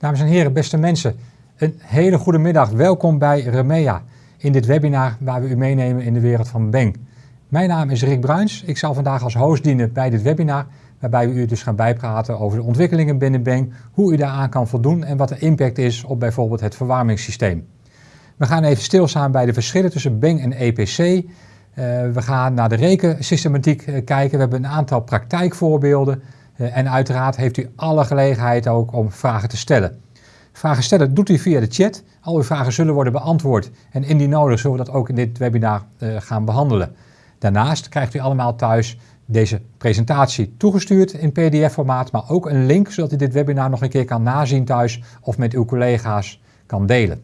Dames en heren, beste mensen, een hele goede middag. Welkom bij Remea in dit webinar waar we u meenemen in de wereld van Beng. Mijn naam is Rick Bruins. Ik zal vandaag als host dienen bij dit webinar, waarbij we u dus gaan bijpraten over de ontwikkelingen binnen Beng, hoe u daaraan kan voldoen en wat de impact is op bijvoorbeeld het verwarmingssysteem. We gaan even stilstaan bij de verschillen tussen Beng en EPC. Uh, we gaan naar de rekensystematiek uh, kijken. We hebben een aantal praktijkvoorbeelden. Uh, en uiteraard heeft u alle gelegenheid ook om vragen te stellen. Vragen stellen doet u via de chat. Al uw vragen zullen worden beantwoord. En indien nodig zullen we dat ook in dit webinar gaan behandelen. Daarnaast krijgt u allemaal thuis deze presentatie toegestuurd in pdf-formaat, maar ook een link zodat u dit webinar nog een keer kan nazien thuis of met uw collega's kan delen.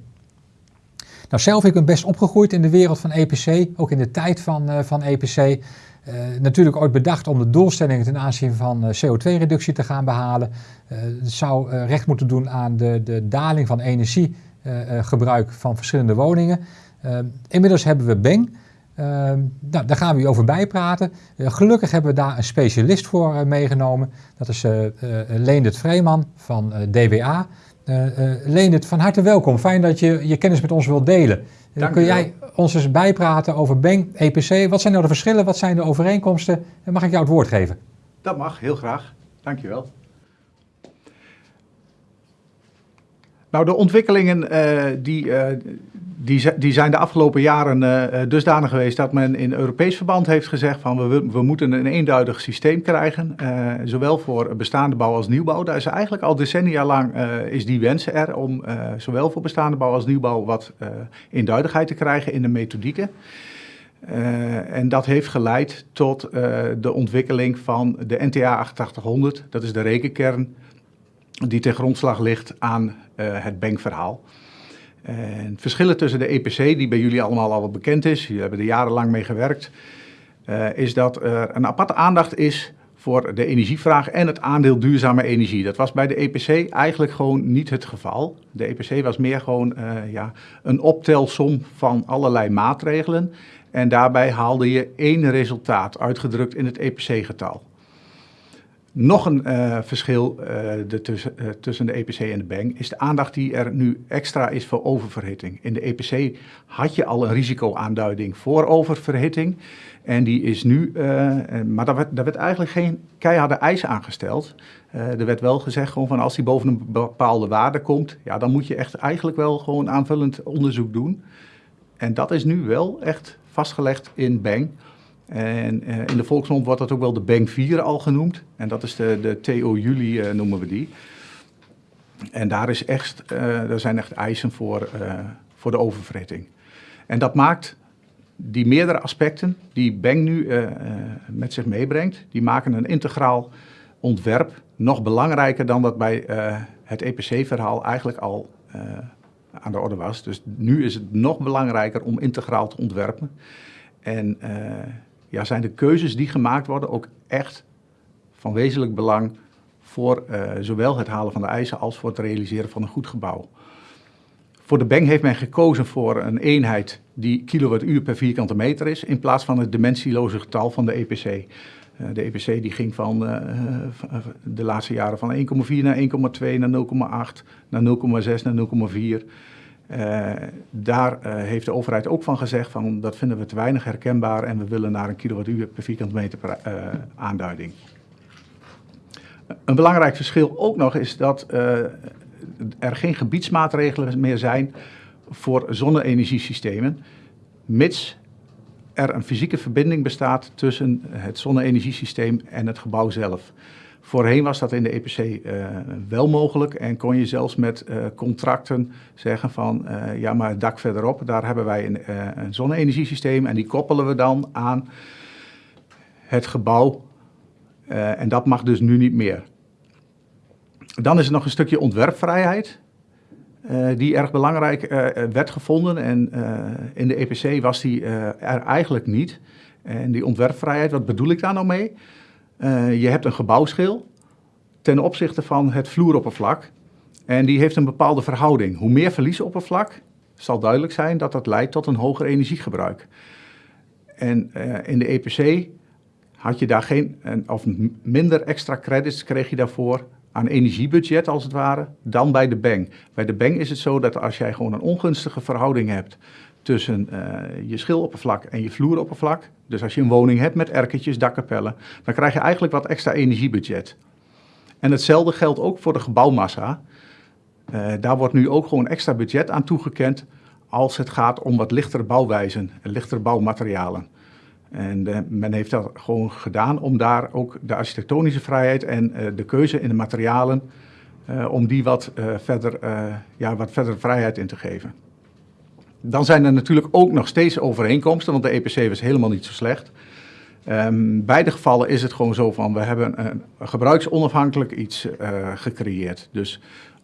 Nou, zelf ik ben best opgegroeid in de wereld van EPC, ook in de tijd van, uh, van EPC. Uh, natuurlijk ooit bedacht om de doelstellingen ten aanzien van uh, CO2-reductie te gaan behalen. het zou recht moeten doen aan de, de daling van energiegebruik van verschillende woningen. inmiddels hebben we Beng. nou, daar gaan we u over bijpraten. gelukkig hebben we daar een specialist voor meegenomen. Dat is Leendert Vreeman van DWA. Leendert, van harte welkom. Fijn dat je je kennis met ons wilt delen. Dank kun jij ons eens bijpraten over Beng, EPC? Wat zijn nou de verschillen? Wat zijn de overeenkomsten? Mag ik jou het woord geven? Dat mag, heel graag. Dankjewel. Nou, de ontwikkelingen uh, die, die, die zijn de afgelopen jaren uh, dusdanig geweest dat men in Europees verband heeft gezegd van we, we moeten een eenduidig systeem krijgen, uh, zowel voor bestaande bouw als nieuwbouw. Daar is eigenlijk al decennia lang uh, is die wens er om zowel voor bestaande bouw als nieuwbouw wat eenduidigheid te krijgen in de methodieken. en dat heeft geleid tot de ontwikkeling van de NTA 8800, dat is de rekenkern die ten grondslag ligt aan het bankverhaal. En verschillen tussen de EPC, die bij jullie allemaal al wat bekend is, jullie hebben er jarenlang mee gewerkt, uh, is dat er een aparte aandacht is voor de energievraag en het aandeel duurzame energie. Dat was bij de EPC eigenlijk gewoon niet het geval. De EPC was meer gewoon uh, ja, een optelsom van allerlei maatregelen. En daarbij haalde je één resultaat, uitgedrukt in het EPC-getal. Nog een uh, verschil uh, de tussen, tussen de EPC en de Bang is de aandacht die er nu extra is voor oververhitting. In de EPC had je al een risicoaanduiding voor oververhitting. En die is nu, maar daar werd, werd, eigenlijk geen keiharde eis aangesteld. er werd wel gezegd gewoon van als die boven een bepaalde waarde komt, ja, dan moet je echt eigenlijk wel gewoon aanvullend onderzoek doen. En dat is nu wel echt vastgelegd in Bang. En uh, in de volksmond wordt dat ook wel de Bank 4 al genoemd. En dat is de, de TO Juli uh, noemen we die. En daar, is echt, uh, daar zijn echt eisen voor, voor de oververhitting. En dat maakt die meerdere aspecten die Bank nu met zich meebrengt, die maken een integraal ontwerp nog belangrijker dan dat bij het EPC-verhaal eigenlijk al aan de orde was. Dus nu is het nog belangrijker om integraal te ontwerpen. En ja, zijn de keuzes die gemaakt worden ook echt van wezenlijk belang voor uh, zowel het halen van de eisen als voor het realiseren van een goed gebouw. Voor de Beng heeft men gekozen voor een eenheid die kilowattuur per vierkante meter is, in plaats van het dimensieloze getal van de EPC. Uh, de EPC die ging van uh, de laatste jaren van 1,4 naar 1,2 naar 0,8 naar 0,6 naar 0,4. Uh, daar uh, heeft de overheid ook van gezegd van dat vinden we te weinig herkenbaar en we willen naar een kilowattuur per vierkante meter uh, aanduiding. Een belangrijk verschil ook nog is dat er geen gebiedsmaatregelen meer zijn voor zonne-energiesystemen, mits er een fysieke verbinding bestaat tussen het zonne-energiesysteem en het gebouw zelf. Voorheen was dat in de EPC eh, wel mogelijk en kon je zelfs met uh, contracten zeggen van uh, ja maar het dak verderop, daar hebben wij een, een zonne-energiesysteem en die koppelen we dan aan het gebouw en dat mag dus nu niet meer. Dan is er nog een stukje ontwerpvrijheid die erg belangrijk werd gevonden en in de EPC was die er eigenlijk niet. En die ontwerpvrijheid, wat bedoel ik daar nou mee? Uh, je hebt een gebouwschil ten opzichte van het vloeroppervlak. En die heeft een bepaalde verhouding. Hoe meer verliesoppervlak, zal duidelijk zijn dat dat leidt tot een hoger energiegebruik. En uh, in de EPC had je daar geen, of minder extra credits kreeg je daarvoor aan energiebudget als het ware, dan bij de bank. Bij de bank is het zo dat als jij gewoon een ongunstige verhouding hebt tussen uh, je schiloppervlak en je vloeroppervlak, dus als je een woning hebt met erketjes, dakkapellen, dan krijg je eigenlijk wat extra energiebudget. En hetzelfde geldt ook voor de gebouwmassa. Uh, daar wordt nu ook gewoon extra budget aan toegekend als het gaat om wat lichtere bouwwijzen en lichtere bouwmaterialen. En uh, men heeft dat gewoon gedaan om daar ook de architectonische vrijheid en de keuze in de materialen, om die wat, verder, ja, wat verder vrijheid in te geven. Dan zijn er natuurlijk ook nog steeds overeenkomsten, want de EPC was helemaal niet zo slecht. Um, beide gevallen is het gewoon zo van, we hebben een, gebruiksonafhankelijk iets gecreëerd. Dus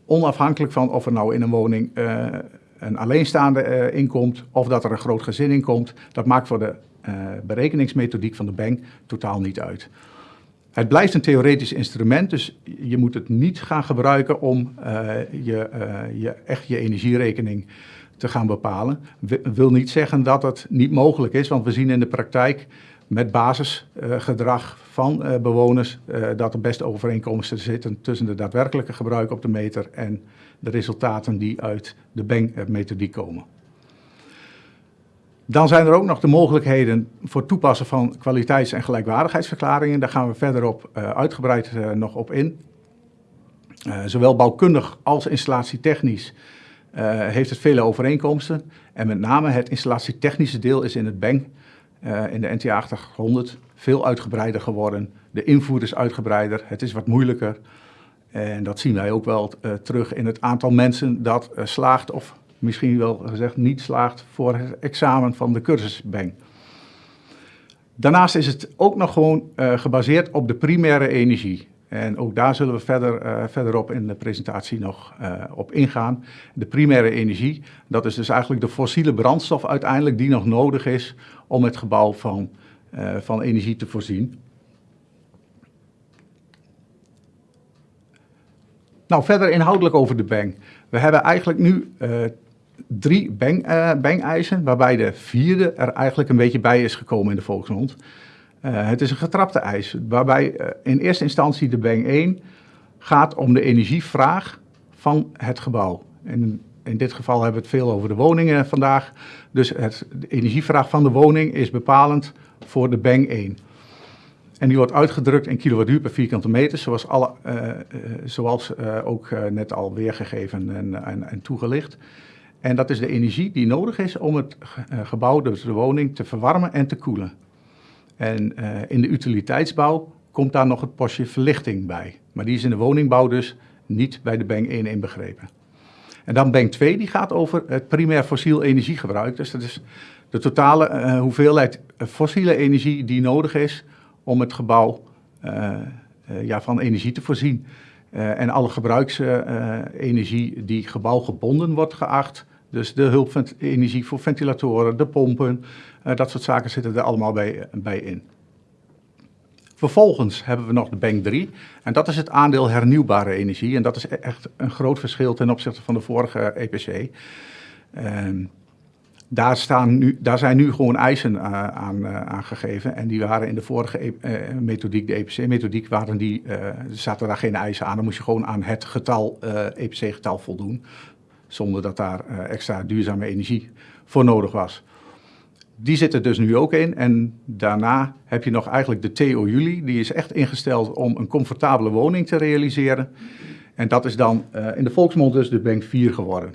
onafhankelijk van of er nou in een woning een alleenstaande inkomt of dat er een groot gezin inkomt, dat maakt voor de berekeningsmethodiek van de bank totaal niet uit. Het blijft een theoretisch instrument, dus je moet het niet gaan gebruiken om je, je, echt je energierekening te gaan bepalen. Wil niet zeggen dat het niet mogelijk is, want we zien in de praktijk met basisgedrag van bewoners dat er best overeenkomsten zitten tussen de daadwerkelijke gebruik op de meter en de resultaten die uit de bankmethodiek komen. Dan zijn er ook nog de mogelijkheden voor toepassen van kwaliteits- en gelijkwaardigheidsverklaringen. Daar gaan we verderop uh, uitgebreid uh, nog op in. Zowel bouwkundig als installatietechnisch heeft het vele overeenkomsten. En met name het installatietechnische deel is in het BENG, in de NTA 800, veel uitgebreider geworden. De invoer is uitgebreider, het is wat moeilijker. En dat zien wij ook wel terug in het aantal mensen dat slaagt of misschien wel gezegd niet slaagt voor het examen van de cursusbank. Daarnaast is het ook nog gewoon gebaseerd op de primaire energie. En ook daar zullen we verder, uh, verderop in de presentatie nog uh, op ingaan. De primaire energie, dat is dus eigenlijk de fossiele brandstof uiteindelijk die nog nodig is om het gebouw van, van energie te voorzien. Nou, verder inhoudelijk over de bank. We hebben eigenlijk nu drie bang, bang-eisen, waarbij de vierde er eigenlijk een beetje bij is gekomen in de volksmond. Uh, het is een getrapte eis, waarbij uh, in eerste instantie de bang 1 gaat om de energievraag van het gebouw. En in dit geval hebben we het veel over de woningen vandaag. Dus het, de energievraag van de woning is bepalend voor de bang 1. En die wordt uitgedrukt in kilowattuur per vierkante meter, zoals, alle, zoals ook net al weergegeven en, en, en toegelicht. En dat is de energie die nodig is om het eh, gebouw, dus de woning, te verwarmen en te koelen. En uh, in de utiliteitsbouw komt daar nog het postje verlichting bij. Maar die is in de woningbouw dus niet bij de bank 1 inbegrepen. En dan bank 2, die gaat over het primair fossiel energiegebruik. Dus dat is de totale uh, hoeveelheid fossiele energie die nodig is om het gebouw ja, van energie te voorzien. en alle gebruiksenergie die gebouwgebonden wordt geacht, dus de hulpenergie voor ventilatoren, de pompen, dat soort zaken zitten er allemaal bij, bij in. Vervolgens hebben we nog de bank 3 en dat is het aandeel hernieuwbare energie. En dat is echt een groot verschil ten opzichte van de vorige EPC. Uh, daar, staan nu, daar zijn nu gewoon eisen aan uh, aangegeven. En die waren in de vorige e methodiek, de EPC-methodiek, waren die, zaten daar geen eisen aan. Dan moest je gewoon aan het getal, EPC-getal voldoen zonder dat daar extra duurzame energie voor nodig was. Die zit er dus nu ook in en daarna heb je nog eigenlijk de TO Juli. Die is echt ingesteld om een comfortabele woning te realiseren. En dat is dan uh, in de volksmond dus de Bank 4 geworden.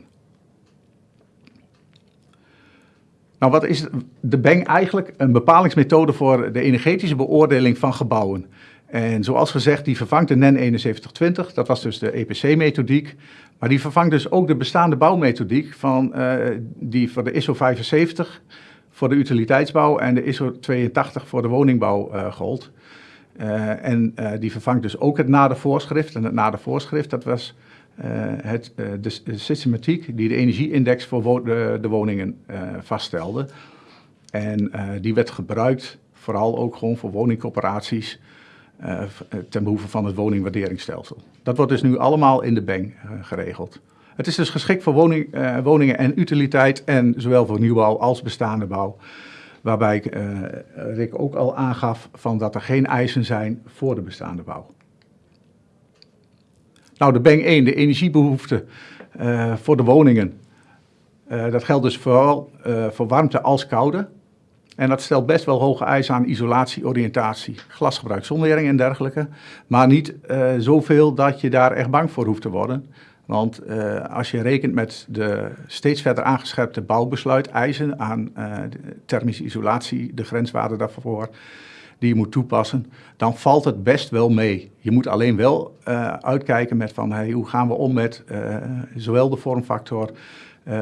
Nou, wat is de Bank eigenlijk? Een bepalingsmethode voor de energetische beoordeling van gebouwen. En zoals gezegd, die vervangt de NEN 7120, dat was dus de EPC-methodiek. Maar die vervangt dus ook de bestaande bouwmethodiek van, uh, die voor de ISO 75 voor de utiliteitsbouw en de ISO 82 voor de woningbouw uh, gold. Uh, en die vervangt dus ook het nadervoorschrift. En het nadervoorschrift, dat was het, de, de, systematiek die de energieindex voor de, de, woningen vaststelde. En die werd gebruikt vooral ook gewoon voor woningcoöperaties uh, ten behoeve van het woningwaarderingsstelsel. Dat wordt dus nu allemaal in de BENG uh, geregeld. Het is dus geschikt voor woning, uh, woningen en utiliteit en zowel voor nieuwbouw als bestaande bouw. Waarbij Rick ook al aangaf van dat er geen eisen zijn voor de bestaande bouw. Nou, de Beng 1, de energiebehoefte voor de woningen. dat geldt dus vooral voor warmte als koude. En dat stelt best wel hoge eisen aan isolatie, oriëntatie, glasgebruik, zonwering en dergelijke. Maar niet uh, zoveel dat je daar echt bang voor hoeft te worden. Want uh, als je rekent met de steeds verder aangescherpte bouwbesluiteisen aan uh, thermische isolatie, de grenswaarden daarvoor, die je moet toepassen, dan valt het best wel mee. Je moet alleen wel uitkijken met van hoe gaan we om met zowel de vormfactor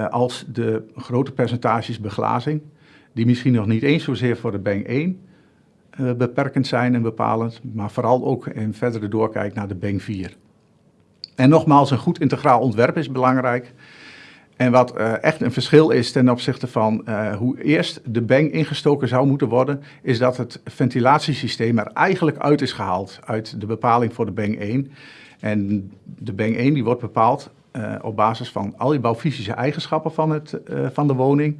als de grote percentages beglazing die misschien nog niet eens zozeer voor de Bang 1 uh, beperkend zijn en bepalend, maar vooral ook in verdere doorkijk naar de Bang 4. En nogmaals, een goed integraal ontwerp is belangrijk. En wat uh, echt een verschil is ten opzichte van uh, hoe eerst de bang ingestoken zou moeten worden, is dat het ventilatiesysteem er eigenlijk uit is gehaald uit de bepaling voor de bang 1. En de bang 1 die wordt bepaald uh, op basis van al die bouwfysische eigenschappen van, het, van de woning.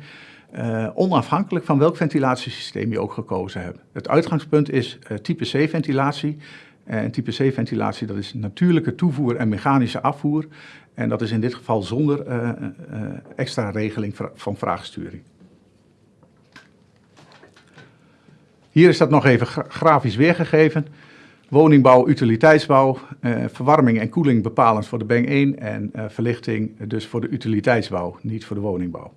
Onafhankelijk van welk ventilatiesysteem je ook gekozen hebt. Het uitgangspunt is type C-ventilatie. En type C-ventilatie dat is natuurlijke toevoer en mechanische afvoer. En dat is in dit geval zonder uh, extra regeling van vraagsturing. Hier is dat nog even grafisch weergegeven. Woningbouw, utiliteitsbouw, verwarming en koeling bepalend voor de BENG 1 en verlichting dus voor de utiliteitsbouw, niet voor de woningbouw.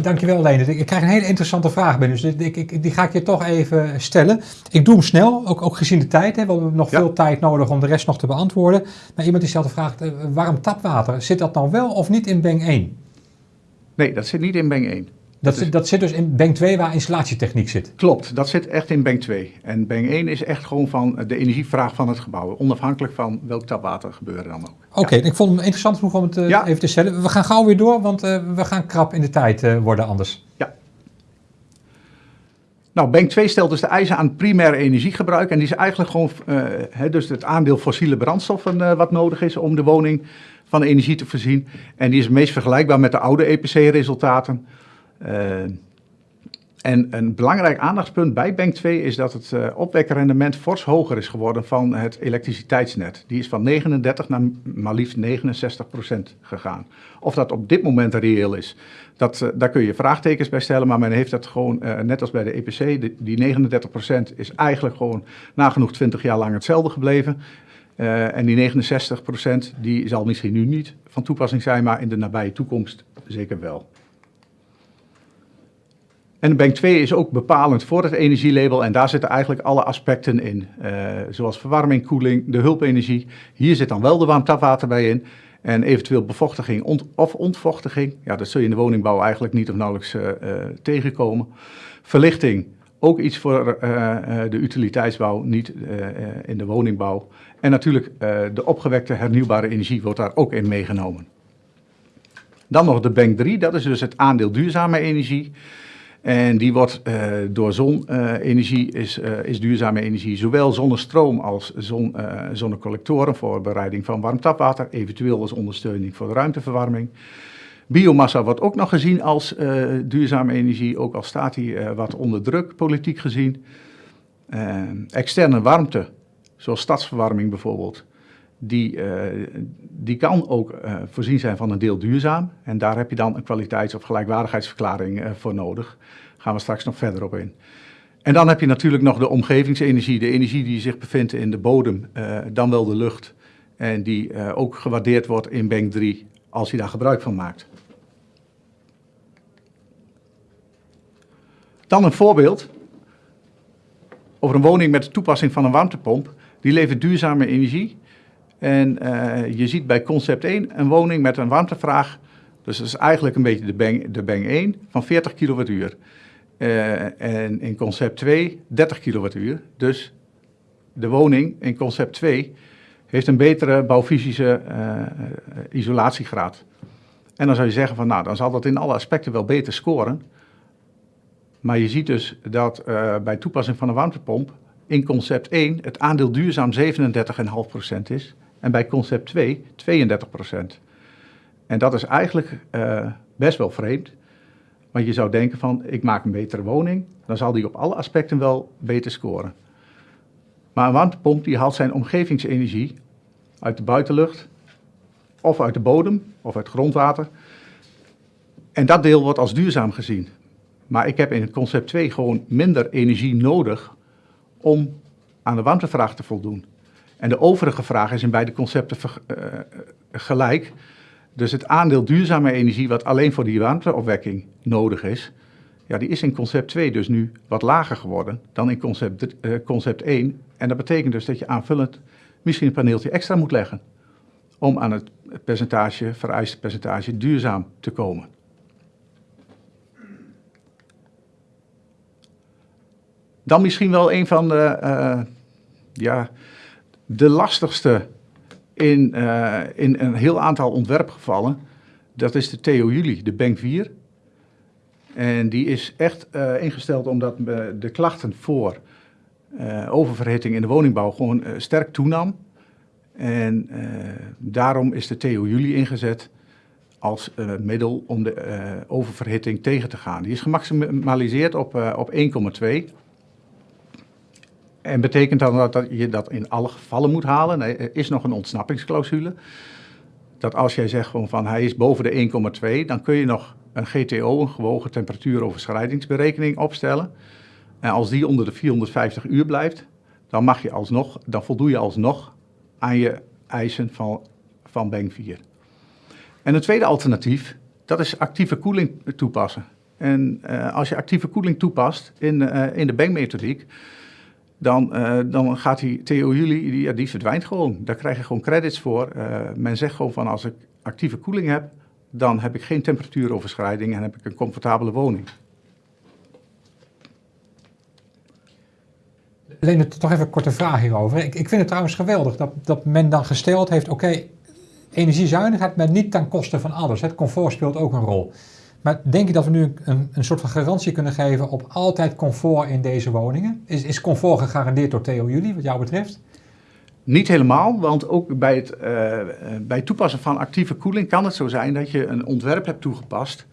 Dankjewel, Leendert. Ik krijg een hele interessante vraag binnen, dus ik, ik, die ga ik je toch even stellen. Ik doe hem snel, ook, ook gezien de tijd. Hè. We hebben nog veel tijd nodig om de rest nog te beantwoorden. Maar iemand die stelt de vraag, eh, warm tapwater, zit dat nou wel of niet in Beng 1? Nee, dat zit niet in Beng 1. Dat, zit, dat zit dus in Bank 2 waar installatietechniek zit? Klopt, dat zit echt in Bank 2. En Bank 1 is echt gewoon van de energievraag van het gebouw. Onafhankelijk van welk tapwater gebeuren dan ook. Oké, ik vond het interessant genoeg om het uh, even te stellen. We gaan gauw weer door, want uh, we gaan krap in de tijd uh, worden anders. Ja. Nou, Bank 2 stelt dus de eisen aan primair energiegebruik. En die is eigenlijk gewoon he, dus het aandeel fossiele brandstoffen wat nodig is om de woning van energie te voorzien. En die is het meest vergelijkbaar met de oude EPC-resultaten. Uh, en een belangrijk aandachtspunt bij Bank 2 is dat het uh, opwekkerrendement fors hoger is geworden van het elektriciteitsnet. Die is van 39 naar maar liefst 69 procent gegaan. Of dat op dit moment reëel is, dat, uh, daar kun je vraagtekens bij stellen. Maar men heeft dat gewoon, net als bij de EPC, die 39 procent is eigenlijk gewoon nagenoeg 20 jaar lang hetzelfde gebleven. en die 69 procent, die zal misschien nu niet van toepassing zijn, maar in de nabije toekomst zeker wel. En bank 2 is ook bepalend voor het energielabel en daar zitten eigenlijk alle aspecten in. Uh, zoals verwarming, koeling, de hulpenergie. Hier zit dan wel de warmtapwater bij in. En eventueel bevochtiging of ontvochtiging. Ja, dat zul je in de woningbouw eigenlijk niet of nauwelijks uh, uh, tegenkomen. Verlichting, ook iets voor de utiliteitsbouw, niet in de woningbouw. En natuurlijk de opgewekte hernieuwbare energie wordt daar ook in meegenomen. Dan nog de bank 3, dat is dus het aandeel duurzame energie. En die wordt uh, door zonenergie, uh, is, uh, is duurzame energie, zowel zonnestroom als zon, zonnecollectoren voor bereiding van warm tapwater, eventueel als ondersteuning voor de ruimteverwarming. Biomassa wordt ook nog gezien als duurzame energie, ook al staat die wat onder druk, politiek gezien. externe warmte, zoals stadsverwarming bijvoorbeeld, die, die kan ook voorzien zijn van een deel duurzaam. En daar heb je dan een kwaliteits- of gelijkwaardigheidsverklaring voor nodig gaan we straks nog verder op in. En dan heb je natuurlijk nog de omgevingsenergie, de energie die zich bevindt in de bodem, dan wel de lucht. En die ook gewaardeerd wordt in Bank 3 als je daar gebruik van maakt. Dan een voorbeeld over een woning met de toepassing van een warmtepomp. Die levert duurzame energie. En uh, je ziet bij concept 1 een woning met een warmtevraag. Dus dat is eigenlijk een beetje de Bang, de bang 1 van 40 kilowattuur. Uh, en in concept 2 30 kilowattuur. Dus de woning in concept 2 heeft een betere bouwfysische uh, isolatiegraad. En dan zou je zeggen van nou, dan zal dat in alle aspecten wel beter scoren. Maar je ziet dus dat bij toepassing van een warmtepomp in concept 1 het aandeel duurzaam 37,5% is. En bij concept 2 32%. En dat is eigenlijk best wel vreemd. Want je zou denken van, ik maak een betere woning, dan zal die op alle aspecten wel beter scoren. Maar een warmtepomp die haalt zijn omgevingsenergie uit de buitenlucht, of uit de bodem, of uit grondwater. En dat deel wordt als duurzaam gezien. Maar ik heb in concept 2 gewoon minder energie nodig om aan de warmtevraag te voldoen. En de overige vraag is in beide concepten uh, gelijk. Dus het aandeel duurzame energie wat alleen voor die warmteopwekking nodig is, ja, die is in concept 2 dus nu wat lager geworden dan in concept, uh, concept 1. En dat betekent dus dat je aanvullend misschien een paneeltje extra moet leggen om aan het percentage, vereiste percentage duurzaam te komen. Dan misschien wel een van de, uh, ja, de lastigste in, uh, in een heel aantal ontwerpgevallen. Dat is de Theo Juli, de Bank 4. En die is echt uh, ingesteld omdat de klachten voor oververhitting in de woningbouw gewoon sterk toenam. En daarom is de Theo Juli ingezet als middel om de oververhitting tegen te gaan. Die is gemaximaliseerd op, op 1,2. En betekent dan dat, je dat in alle gevallen moet halen? Nee, er is nog een ontsnappingsclausule. Dat als jij zegt gewoon van hij is boven de 1,2, dan kun je nog een GTO, een gewogen temperatuuroverschrijdingsberekening opstellen. En als die onder de 450 uur blijft, dan, mag je alsnog, dan voldoe je alsnog aan je eisen van, van Bank 4. En een tweede alternatief, dat is actieve koeling toepassen. En uh, als je actieve koeling toepast in, uh, in de Bank-methodiek, dan, uh, dan gaat die Theo Juli, die, die verdwijnt gewoon. Daar krijg je gewoon credits voor. Uh, men zegt gewoon van als ik actieve koeling heb, dan heb ik geen temperatuuroverschrijding en heb ik een comfortabele woning. Alleen toch even een korte vraag hierover. Ik, ik vind het trouwens geweldig dat, dat men dan gesteld heeft, oké, energiezuinigheid, maar niet ten koste van alles. Het comfort speelt ook een rol. Maar denk je dat we nu een, een soort van garantie kunnen geven op altijd comfort in deze woningen? Is, is comfort gegarandeerd door Theo Jullie, wat jou betreft? Niet helemaal, want ook bij het, uh, bij het toepassen van actieve koeling kan het zo zijn dat je een ontwerp hebt toegepast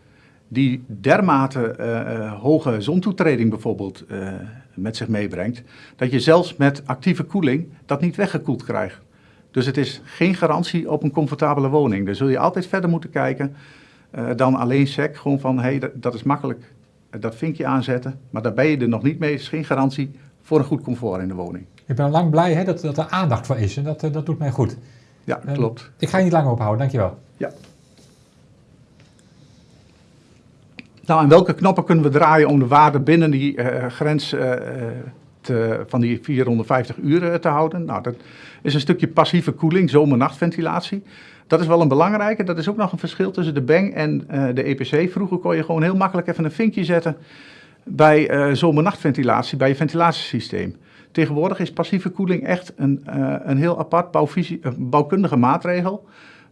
die dermate uh, hoge zontoetreding bijvoorbeeld met zich meebrengt, dat je zelfs met actieve koeling dat niet weggekoeld krijgt. Dus het is geen garantie op een comfortabele woning. Daar zul je altijd verder moeten kijken uh, dan alleen SEC. Gewoon van, hé, hey, dat, dat, is makkelijk, dat vinkje aanzetten. Maar daar ben je er nog niet mee. Het is geen garantie voor een goed comfort in de woning. Ik ben lang blij hè, dat, dat er aandacht voor is. En dat, dat doet mij goed. Ja, um, klopt. Ik ga je niet langer ophouden, dankjewel. Ja. Nou, en welke knoppen kunnen we draaien om de waarde binnen die uh, grens uh, te, van die 450 uur te houden? Nou, dat is een stukje passieve koeling, zomer-nachtventilatie. Dat is wel een belangrijke. Dat is ook nog een verschil tussen de Bang en uh, de EPC. Vroeger kon je gewoon heel makkelijk even een vinkje zetten bij uh, zomer-nachtventilatie, bij je ventilatiesysteem. Tegenwoordig is passieve koeling echt een, uh, een heel apart bouwkundige maatregel.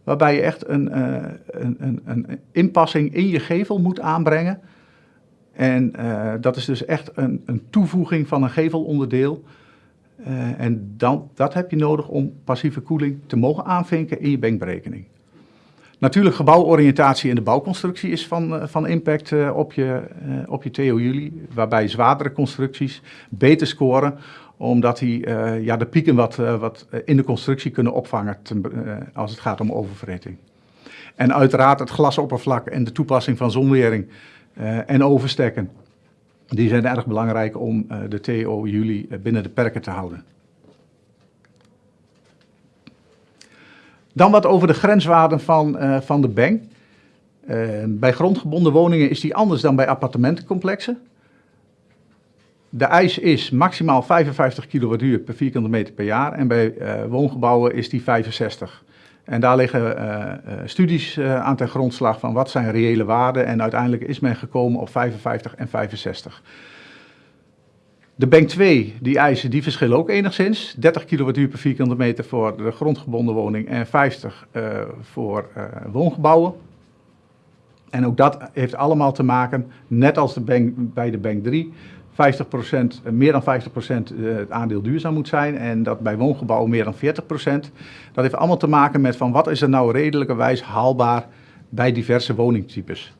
Waarbij je echt een, een, een, een, inpassing in je gevel moet aanbrengen. En dat is dus echt een, een toevoeging van een gevelonderdeel. Uh, en dan, dat heb je nodig om passieve koeling te mogen aanvinken in je bankberekening. Natuurlijk gebouworiëntatie in de bouwconstructie is van, uh, van impact uh, op je, op je TO Juli, waarbij zwaardere constructies beter scoren, omdat die ja, de pieken wat, wat in de constructie kunnen opvangen als het gaat om oververhitting. En uiteraard het glasoppervlak en de toepassing van zonwering en overstekken die zijn erg belangrijk om uh, de TO juli uh, binnen de perken te houden. Dan wat over de grenswaarden van, uh, van de bank. bij grondgebonden woningen is die anders dan bij appartementencomplexen. De eis is maximaal 55 kWh per vierkante meter per jaar en bij woongebouwen is die 65 en daar liggen uh, uh, studies uh, aan ten grondslag van wat zijn reële waarden. En uiteindelijk is men gekomen op 55 en 65. De Bank 2, die eisen, die verschillen ook enigszins. 30 kWh per vierkante meter voor de grondgebonden woning en 50 voor woongebouwen. En ook dat heeft allemaal te maken, net als de bank, bij de Bank 3, 50%, eh, meer dan 50% eh, het aandeel duurzaam moet zijn en dat bij woongebouwen meer dan 40%. Dat heeft allemaal te maken met van wat is er nou redelijkerwijs haalbaar bij diverse woningtypes.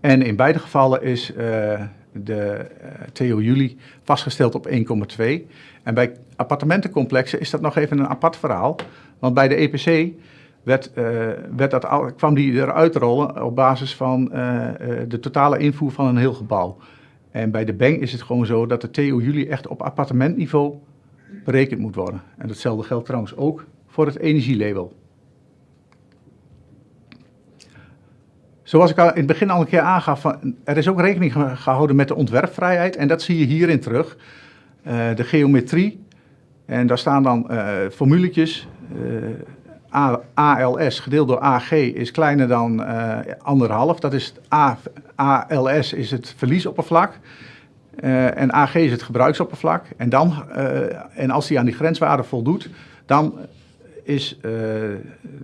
En in beide gevallen is, uh, de TO Juli vastgesteld op 1,2. En bij appartementencomplexen is dat nog even een apart verhaal. Want bij de EPC werd, werd dat, kwam die eruit rollen op basis van de totale invoer van een heel gebouw. En bij de bank is het gewoon zo dat de TO Juli echt op appartementniveau berekend moet worden. En datzelfde geldt trouwens ook voor het energielabel. Zoals ik in het begin al een keer aangaf, er is ook rekening gehouden met de ontwerpvrijheid. En dat zie je hierin terug. Uh, de geometrie. En daar staan dan uh, formuletjes. Uh, ALS gedeeld door AG is kleiner dan anderhalf. Dat is ALS is het verliesoppervlak. en AG is het gebruiksoppervlak. En, dan, en als die aan die grenswaarde voldoet, dan is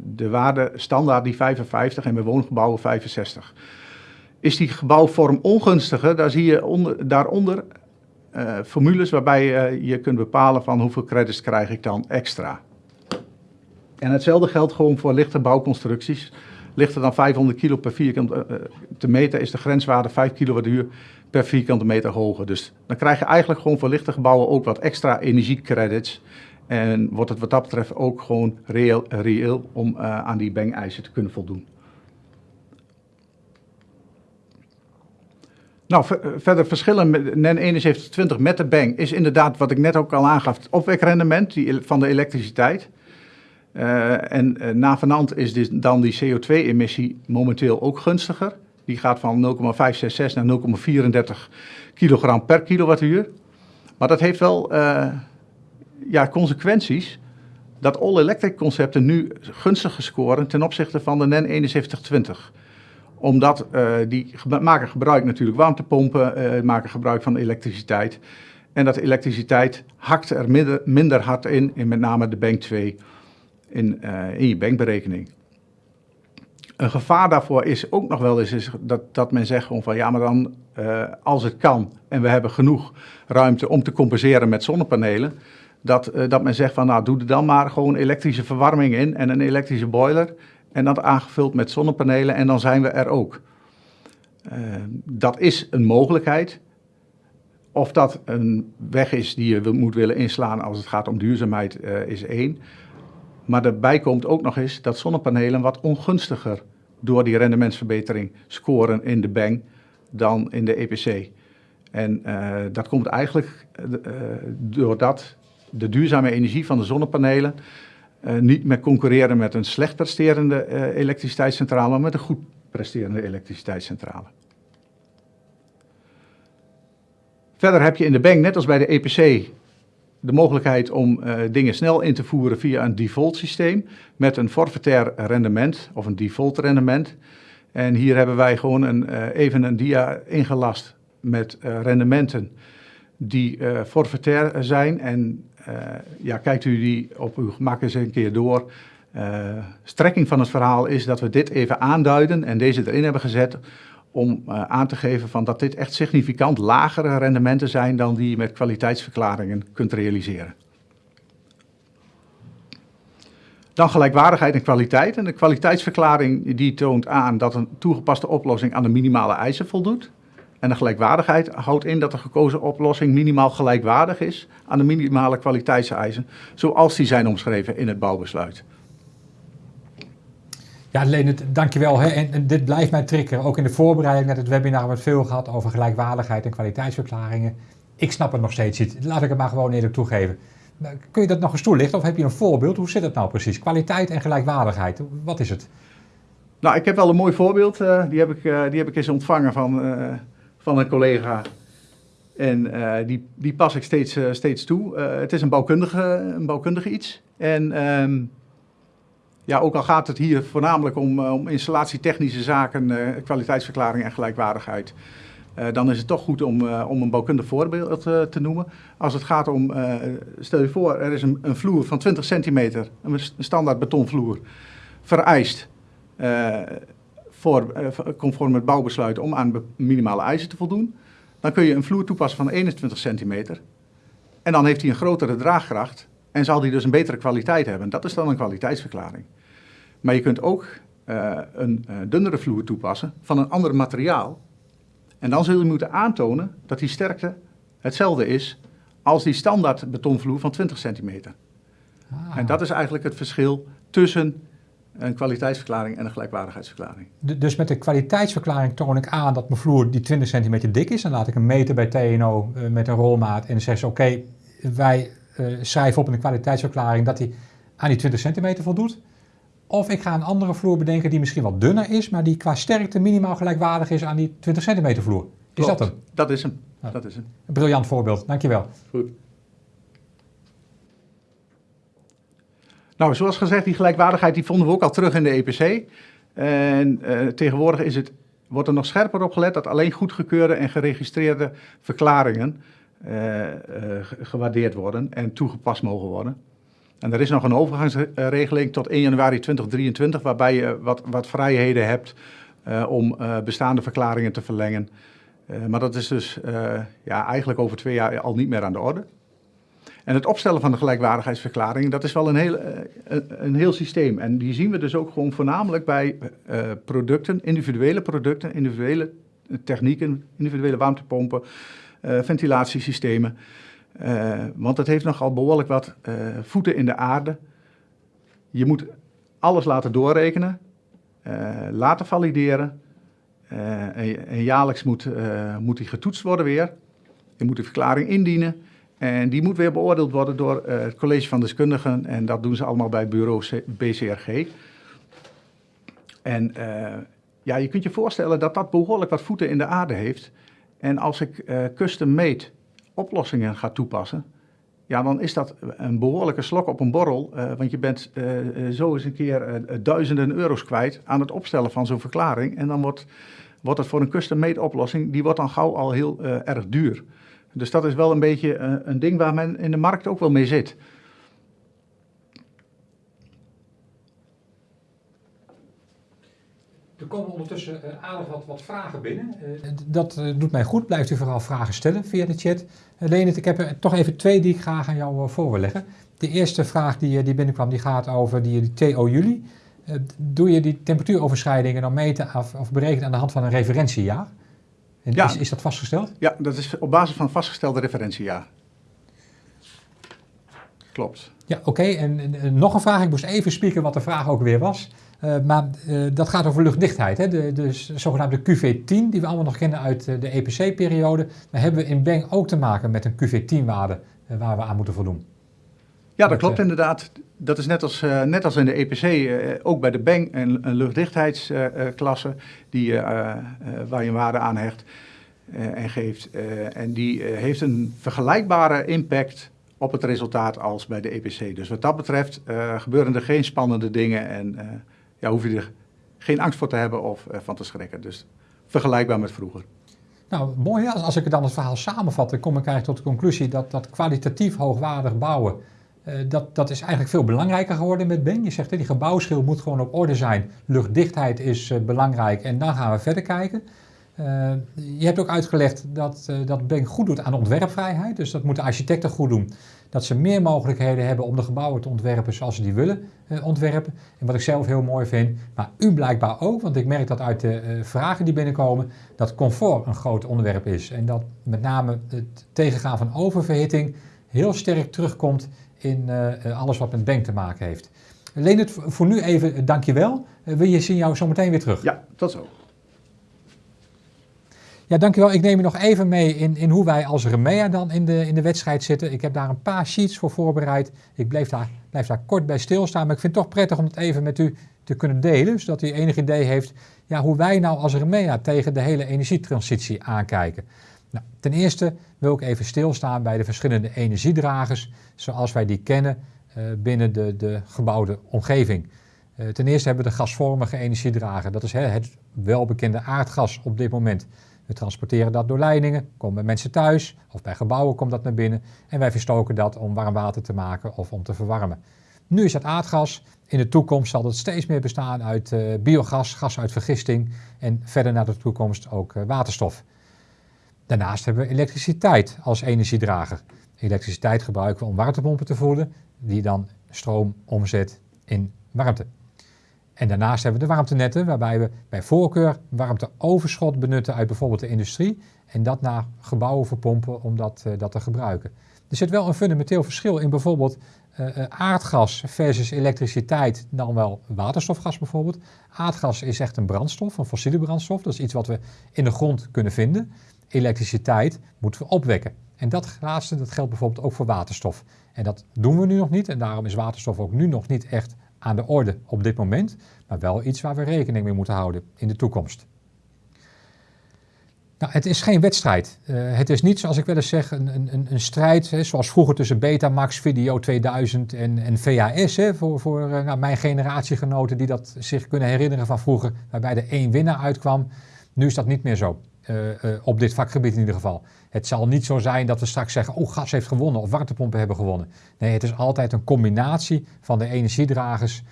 de waarde standaard die 55 en bij woongebouwen 65. Is die gebouwvorm ongunstiger, daar zie je onder, daaronder formules waarbij je kunt bepalen van hoeveel credits krijg ik dan extra. En hetzelfde geldt gewoon voor lichte bouwconstructies. Lichter dan 500 kilo per vierkante te meter is de grenswaarde 5 kilowattuur per vierkante meter hoger. Dus dan krijg je eigenlijk gewoon voor lichte gebouwen ook wat extra energiecredits. En wordt het wat dat betreft ook gewoon reëel, reëel om uh, aan die bang-eisen te kunnen voldoen. Nou, verder verschillen met NEN 7120 met de bang is inderdaad, wat ik net ook al aangaf, het opwekrendement van de elektriciteit. Uh, en uh, navenant is dus dan die CO2-emissie momenteel ook gunstiger. Die gaat van 0,566 naar 0,34 kilogram per kilowattuur. Maar dat heeft wel uh, ja, consequenties dat all-electric concepten nu gunstiger scoren ten opzichte van de NEN 7120 omdat die maken gebruik natuurlijk warmtepompen, maken gebruik van elektriciteit. En dat elektriciteit hakt er minder, minder hard in, in met name de bank 2, in, uh, in je bankberekening. Een gevaar daarvoor is ook nog wel eens is dat, dat men zegt van ja, maar dan als het kan en we hebben genoeg ruimte om te compenseren met zonnepanelen, dat, uh, dat men zegt van nou doe er dan maar gewoon elektrische verwarming in en een elektrische boiler en dat aangevuld met zonnepanelen en dan zijn we er ook. Dat is een mogelijkheid. Of dat een weg is die je moet willen inslaan als het gaat om duurzaamheid is één. Maar daarbij komt ook nog eens dat zonnepanelen wat ongunstiger door die rendementsverbetering scoren in de bang dan in de EPC. En dat komt eigenlijk doordat de duurzame energie van de zonnepanelen uh, niet meer concurreren met een slecht presterende uh, elektriciteitscentrale, maar met een goed presterende elektriciteitscentrale. Verder heb je in de bank, net als bij de EPC, de mogelijkheid om uh, dingen snel in te voeren via een default systeem met een forfaitair rendement of een default rendement. En hier hebben wij gewoon een, even een dia ingelast met rendementen die forfaitair zijn en ja, kijkt u die op uw gemak eens een keer door. Strekking van het verhaal is dat we dit even aanduiden en deze erin hebben gezet om uh, aan te geven van dat dit echt significant lagere rendementen zijn dan die je met kwaliteitsverklaringen kunt realiseren. Dan gelijkwaardigheid en kwaliteit. En de kwaliteitsverklaring die toont aan dat een toegepaste oplossing aan de minimale eisen voldoet. En de gelijkwaardigheid houdt in dat de gekozen oplossing minimaal gelijkwaardig is aan de minimale kwaliteitseisen, zoals die zijn omschreven in het bouwbesluit. Ja, Leonard, dankjewel. Hè. En, en dit blijft mij triggeren. Ook in de voorbereiding naar het webinar hebben we het veel gehad over gelijkwaardigheid en kwaliteitsverklaringen. Ik snap het nog steeds niet. Laat ik het maar gewoon eerlijk toegeven. Nou, kun je dat nog eens toelichten of heb je een voorbeeld? Hoe zit het nou precies? Kwaliteit en gelijkwaardigheid, wat is het? Nou, ik heb wel een mooi voorbeeld. Uh, die, heb ik, uh, die heb ik eens ontvangen van, uh, van een collega. En die, die pas ik steeds, steeds toe. Het is een bouwkundige, een bouwkundige iets. En um, ja, ook al gaat het hier voornamelijk om, om installatietechnische zaken, kwaliteitsverklaring en gelijkwaardigheid. dan is het toch goed om, om een bouwkundig voorbeeld te noemen. Als het gaat om, stel je voor, er is een, een vloer van 20 centimeter, een standaard betonvloer, vereist voor, conform het bouwbesluit om aan minimale eisen te voldoen. Dan kun je een vloer toepassen van 21 centimeter. En dan heeft hij een grotere draagkracht en zal hij dus een betere kwaliteit hebben. Dat is dan een kwaliteitsverklaring. Maar je kunt ook uh, een uh, dunnere vloer toepassen van een ander materiaal. En dan zul je moeten aantonen dat die sterkte hetzelfde is als die standaard betonvloer van 20 centimeter. Ah. En dat is eigenlijk het verschil tussen een kwaliteitsverklaring en een gelijkwaardigheidsverklaring. Dus met de kwaliteitsverklaring toon ik aan dat mijn vloer die 20 centimeter dik is. Dan laat ik hem meten bij TNO eh, met een rolmaat. En dan zeggen ze, oké, wij eh, schrijven op in de kwaliteitsverklaring dat hij aan die 20 centimeter voldoet. Of ik ga een andere vloer bedenken die misschien wat dunner is, maar die qua sterkte minimaal gelijkwaardig is aan die 20 centimeter vloer. Is dat hem? Dat is hem. Dat is hem. Een briljant voorbeeld, dankjewel. Goed. Nou, zoals gezegd, die gelijkwaardigheid die vonden we ook al terug in de EPC. En eh, tegenwoordig is het, wordt er nog scherper op gelet dat alleen goedgekeurde en geregistreerde verklaringen eh, eh, ge- gewaardeerd worden en toegepast mogen worden. En er is nog een overgangsregeling tot 1 januari 2023, waarbij je wat, wat vrijheden hebt eh, om eh, bestaande verklaringen te verlengen. Eh, maar dat is dus eh, ja, eigenlijk over twee jaar al niet meer aan de orde. En het opstellen van de gelijkwaardigheidsverklaring, dat is wel een heel, eh, een, heel systeem. En die zien we dus ook gewoon voornamelijk bij eh, producten, individuele producten, individuele technieken, individuele warmtepompen, eh, ventilatiesystemen. Eh, want het heeft nogal behoorlijk wat eh, voeten in de aarde. Je moet alles laten doorrekenen, eh, laten valideren. eh, en, en jaarlijks moet, eh, moet die getoetst worden weer. Je moet de verklaring indienen. En die moet weer beoordeeld worden door eh, het college van deskundigen. En dat doen ze allemaal bij bureau BCRG. En eh, ja, je kunt je voorstellen dat dat behoorlijk wat voeten in de aarde heeft. En als ik eh, custom-made oplossingen ga toepassen, ja, dan is dat een behoorlijke slok op een borrel. eh, want je bent eh, zo eens een keer duizenden euro's kwijt aan het opstellen van zo'n verklaring. En dan wordt, wordt het voor een custom-made oplossing, die wordt dan gauw al heel erg duur. Dus dat is wel een beetje een ding waar men in de markt ook wel mee zit. Er komen ondertussen eh, aardig wat, wat vragen binnen. Eh, dat eh, doet mij goed. Blijft u vooral vragen stellen via de chat. Uh, Leonard, ik heb er toch even twee die ik graag aan jou voor wil leggen. De eerste vraag die, eh, die binnenkwam, die gaat over die, die TO juli. Eh, doe je die temperatuuroverschrijdingen dan meten of, of berekenen aan de hand van een referentiejaar? En Ja. is, is dat vastgesteld? Ja, dat is op basis van vastgestelde referentiejaar. Klopt. Ja, oké. En, en, en nog een vraag. Ik moest even spieken wat de vraag ook weer was. Uh, maar uh, dat gaat over luchtdichtheid. Hè? De, de zogenaamde QV10, die we allemaal nog kennen uit uh, de EPC-periode. Maar hebben we in Beng ook te maken met een QV10-waarde uh, waar we aan moeten voldoen? Ja, dat klopt inderdaad. Dat is net als, net als in de EPC, ook bij de Beng een, een luchtdichtheidsklasse die, waar je een waarde aan hecht en geeft. en die heeft een vergelijkbare impact op het resultaat als bij de EPC. Dus wat dat betreft gebeuren er geen spannende dingen en ja, hoef je er geen angst voor te hebben of van te schrikken. Dus vergelijkbaar met vroeger. Nou, mooi. Als, als ik dan het verhaal samenvat, dan kom ik eigenlijk tot de conclusie dat, dat kwalitatief hoogwaardig bouwen, uh, dat, dat is eigenlijk veel belangrijker geworden met Ben. Je zegt, hè, die gebouwschil moet gewoon op orde zijn. Luchtdichtheid is uh, belangrijk en dan gaan we verder kijken. Uh, je hebt ook uitgelegd dat, dat Ben goed doet aan ontwerpvrijheid. Dus dat moeten architecten goed doen. Dat ze meer mogelijkheden hebben om de gebouwen te ontwerpen zoals ze die willen ontwerpen. En wat ik zelf heel mooi vind, maar u blijkbaar ook, want ik merk dat uit de vragen die binnenkomen, dat comfort een groot onderwerp is. En dat met name het tegengaan van oververhitting heel sterk terugkomt in uh, alles wat met bank te maken heeft. Leonard, voor nu even dankjewel. Wil je zien jou zo meteen weer terug? Ja, tot zo. Ja, dankjewel. Ik neem je nog even mee in, in hoe wij als Remea dan in de, in de wedstrijd zitten. Ik heb daar een paar sheets voor voorbereid. Ik blijf daar, blijf daar kort bij stilstaan, maar ik vind het toch prettig om het even met u te kunnen delen, zodat u enig idee heeft ja, hoe wij nou als Remea tegen de hele energietransitie aankijken. Nou, ten eerste wil ik even stilstaan bij de verschillende energiedragers zoals wij die kennen uh, binnen de, de gebouwde omgeving. Uh, ten eerste hebben we de gasvormige energiedrager. Dat is het welbekende aardgas op dit moment. We transporteren dat door leidingen, komen bij mensen thuis of bij gebouwen komt dat naar binnen. En wij verstoken dat om warm water te maken of om te verwarmen. Nu is het aardgas. In de toekomst zal het steeds meer bestaan uit uh, biogas, gas uit vergisting en verder naar de toekomst ook waterstof. Daarnaast hebben we elektriciteit als energiedrager. Elektriciteit gebruiken we om warmtepompen te voeden, die dan stroom omzet in warmte. En daarnaast hebben we de warmtenetten, waarbij we bij voorkeur warmteoverschot benutten uit bijvoorbeeld de industrie en dat naar gebouwen verpompen om dat, dat te gebruiken. Er zit wel een fundamenteel verschil in bijvoorbeeld uh, aardgas versus elektriciteit, dan wel waterstofgas bijvoorbeeld. Aardgas is echt een brandstof, een fossiele brandstof. Dat is iets wat we in de grond kunnen vinden. Elektriciteit moeten we opwekken. En dat laatste dat geldt bijvoorbeeld ook voor waterstof. En dat doen we nu nog niet. En daarom is waterstof ook nu nog niet echt aan de orde op dit moment. Maar wel iets waar we rekening mee moeten houden in de toekomst. Nou, het is geen wedstrijd. Uh, het is niet, zoals ik wel eens zeg, een, een, een strijd hè, zoals vroeger tussen Betamax, Video 2000 en, en VHS. Hè, voor voor uh, nou, mijn generatiegenoten die dat zich kunnen herinneren van vroeger, waarbij er één winnaar uitkwam. Nu is dat niet meer zo. Uh, op dit vakgebied in ieder geval. Het zal niet zo zijn dat we straks zeggen, oh gas heeft gewonnen of warmtepompen hebben gewonnen. Nee, het is altijd een combinatie van de energiedragers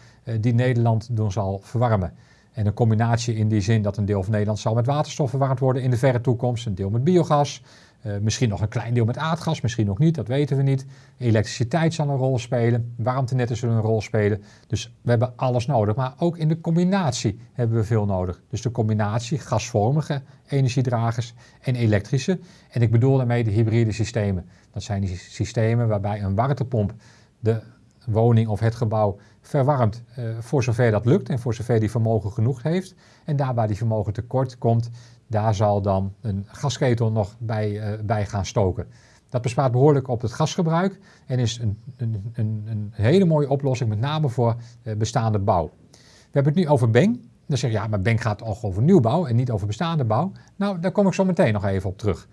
die Nederland doen zal verwarmen. En een combinatie in die zin dat een deel van Nederland zal met waterstof verwarmd worden in de verre toekomst, een deel met biogas, uh, misschien nog een klein deel met aardgas, misschien nog niet, dat weten we niet. Elektriciteit zal een rol spelen, warmtenetten zullen een rol spelen. Dus we hebben alles nodig, maar ook in de combinatie hebben we veel nodig. Dus de combinatie gasvormige energiedragers en elektrische. En ik bedoel daarmee de hybride systemen. Dat zijn die systemen waarbij een warmtepomp de woning of het gebouw verwarmt uh, voor zover dat lukt en voor zover die vermogen genoeg heeft. En daar waar die vermogen tekort komt, daar zal dan een gasketel nog bij, uh, bij gaan stoken. Dat bespaart behoorlijk op het gasgebruik en is een, een, een, een hele mooie oplossing, met name voor uh, bestaande bouw. We hebben het nu over Beng. Dan zeg je, ja, maar Beng gaat toch over nieuwbouw en niet over bestaande bouw. Nou, daar kom ik zo meteen nog even op terug.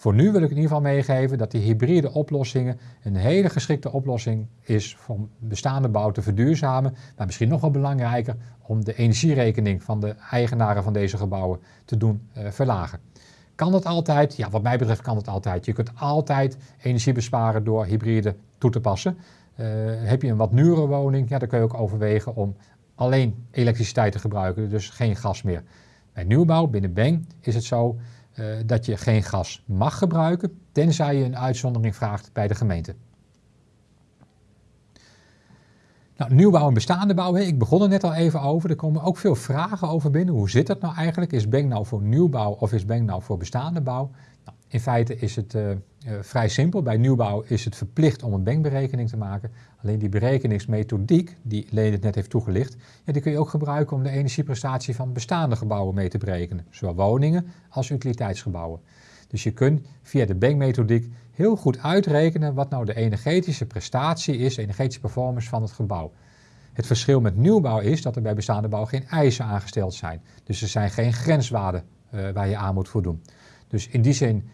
Voor nu wil ik in ieder geval meegeven dat die hybride oplossingen een hele geschikte oplossing is om bestaande bouw te verduurzamen. Maar misschien nog wel belangrijker om de energierekening van de eigenaren van deze gebouwen te doen uh, verlagen. Kan dat altijd? Ja, wat mij betreft kan het altijd. Je kunt altijd energie besparen door hybride toe te passen. Uh, heb je een wat nieuwere woning, ja, dan kun je ook overwegen om alleen elektriciteit te gebruiken, dus geen gas meer. Bij nieuwbouw binnen Beng is het zo uh, dat je geen gas mag gebruiken, tenzij je een uitzondering vraagt bij de gemeente. Nou, nieuwbouw en bestaande bouw, ik begon er net al even over. Er komen ook veel vragen over binnen. Hoe zit dat nou eigenlijk? Is Beng nou voor nieuwbouw of is Beng nou voor bestaande bouw? Nou, in feite is het uh, uh, vrij simpel. Bij nieuwbouw is het verplicht om een Beng-berekening te maken. Alleen die berekeningsmethodiek, die Leen het net heeft toegelicht, ja, die kun je ook gebruiken om de energieprestatie van bestaande gebouwen mee te berekenen. Zowel woningen als utiliteitsgebouwen. Dus je kunt via de Beng-methodiek heel goed uitrekenen wat nou de energetische prestatie is, de energetische performance van het gebouw. Het verschil met nieuwbouw is dat er bij bestaande bouw geen eisen aangesteld zijn. Dus er zijn geen grenswaarden uh, waar je aan moet voldoen. Dus in die zin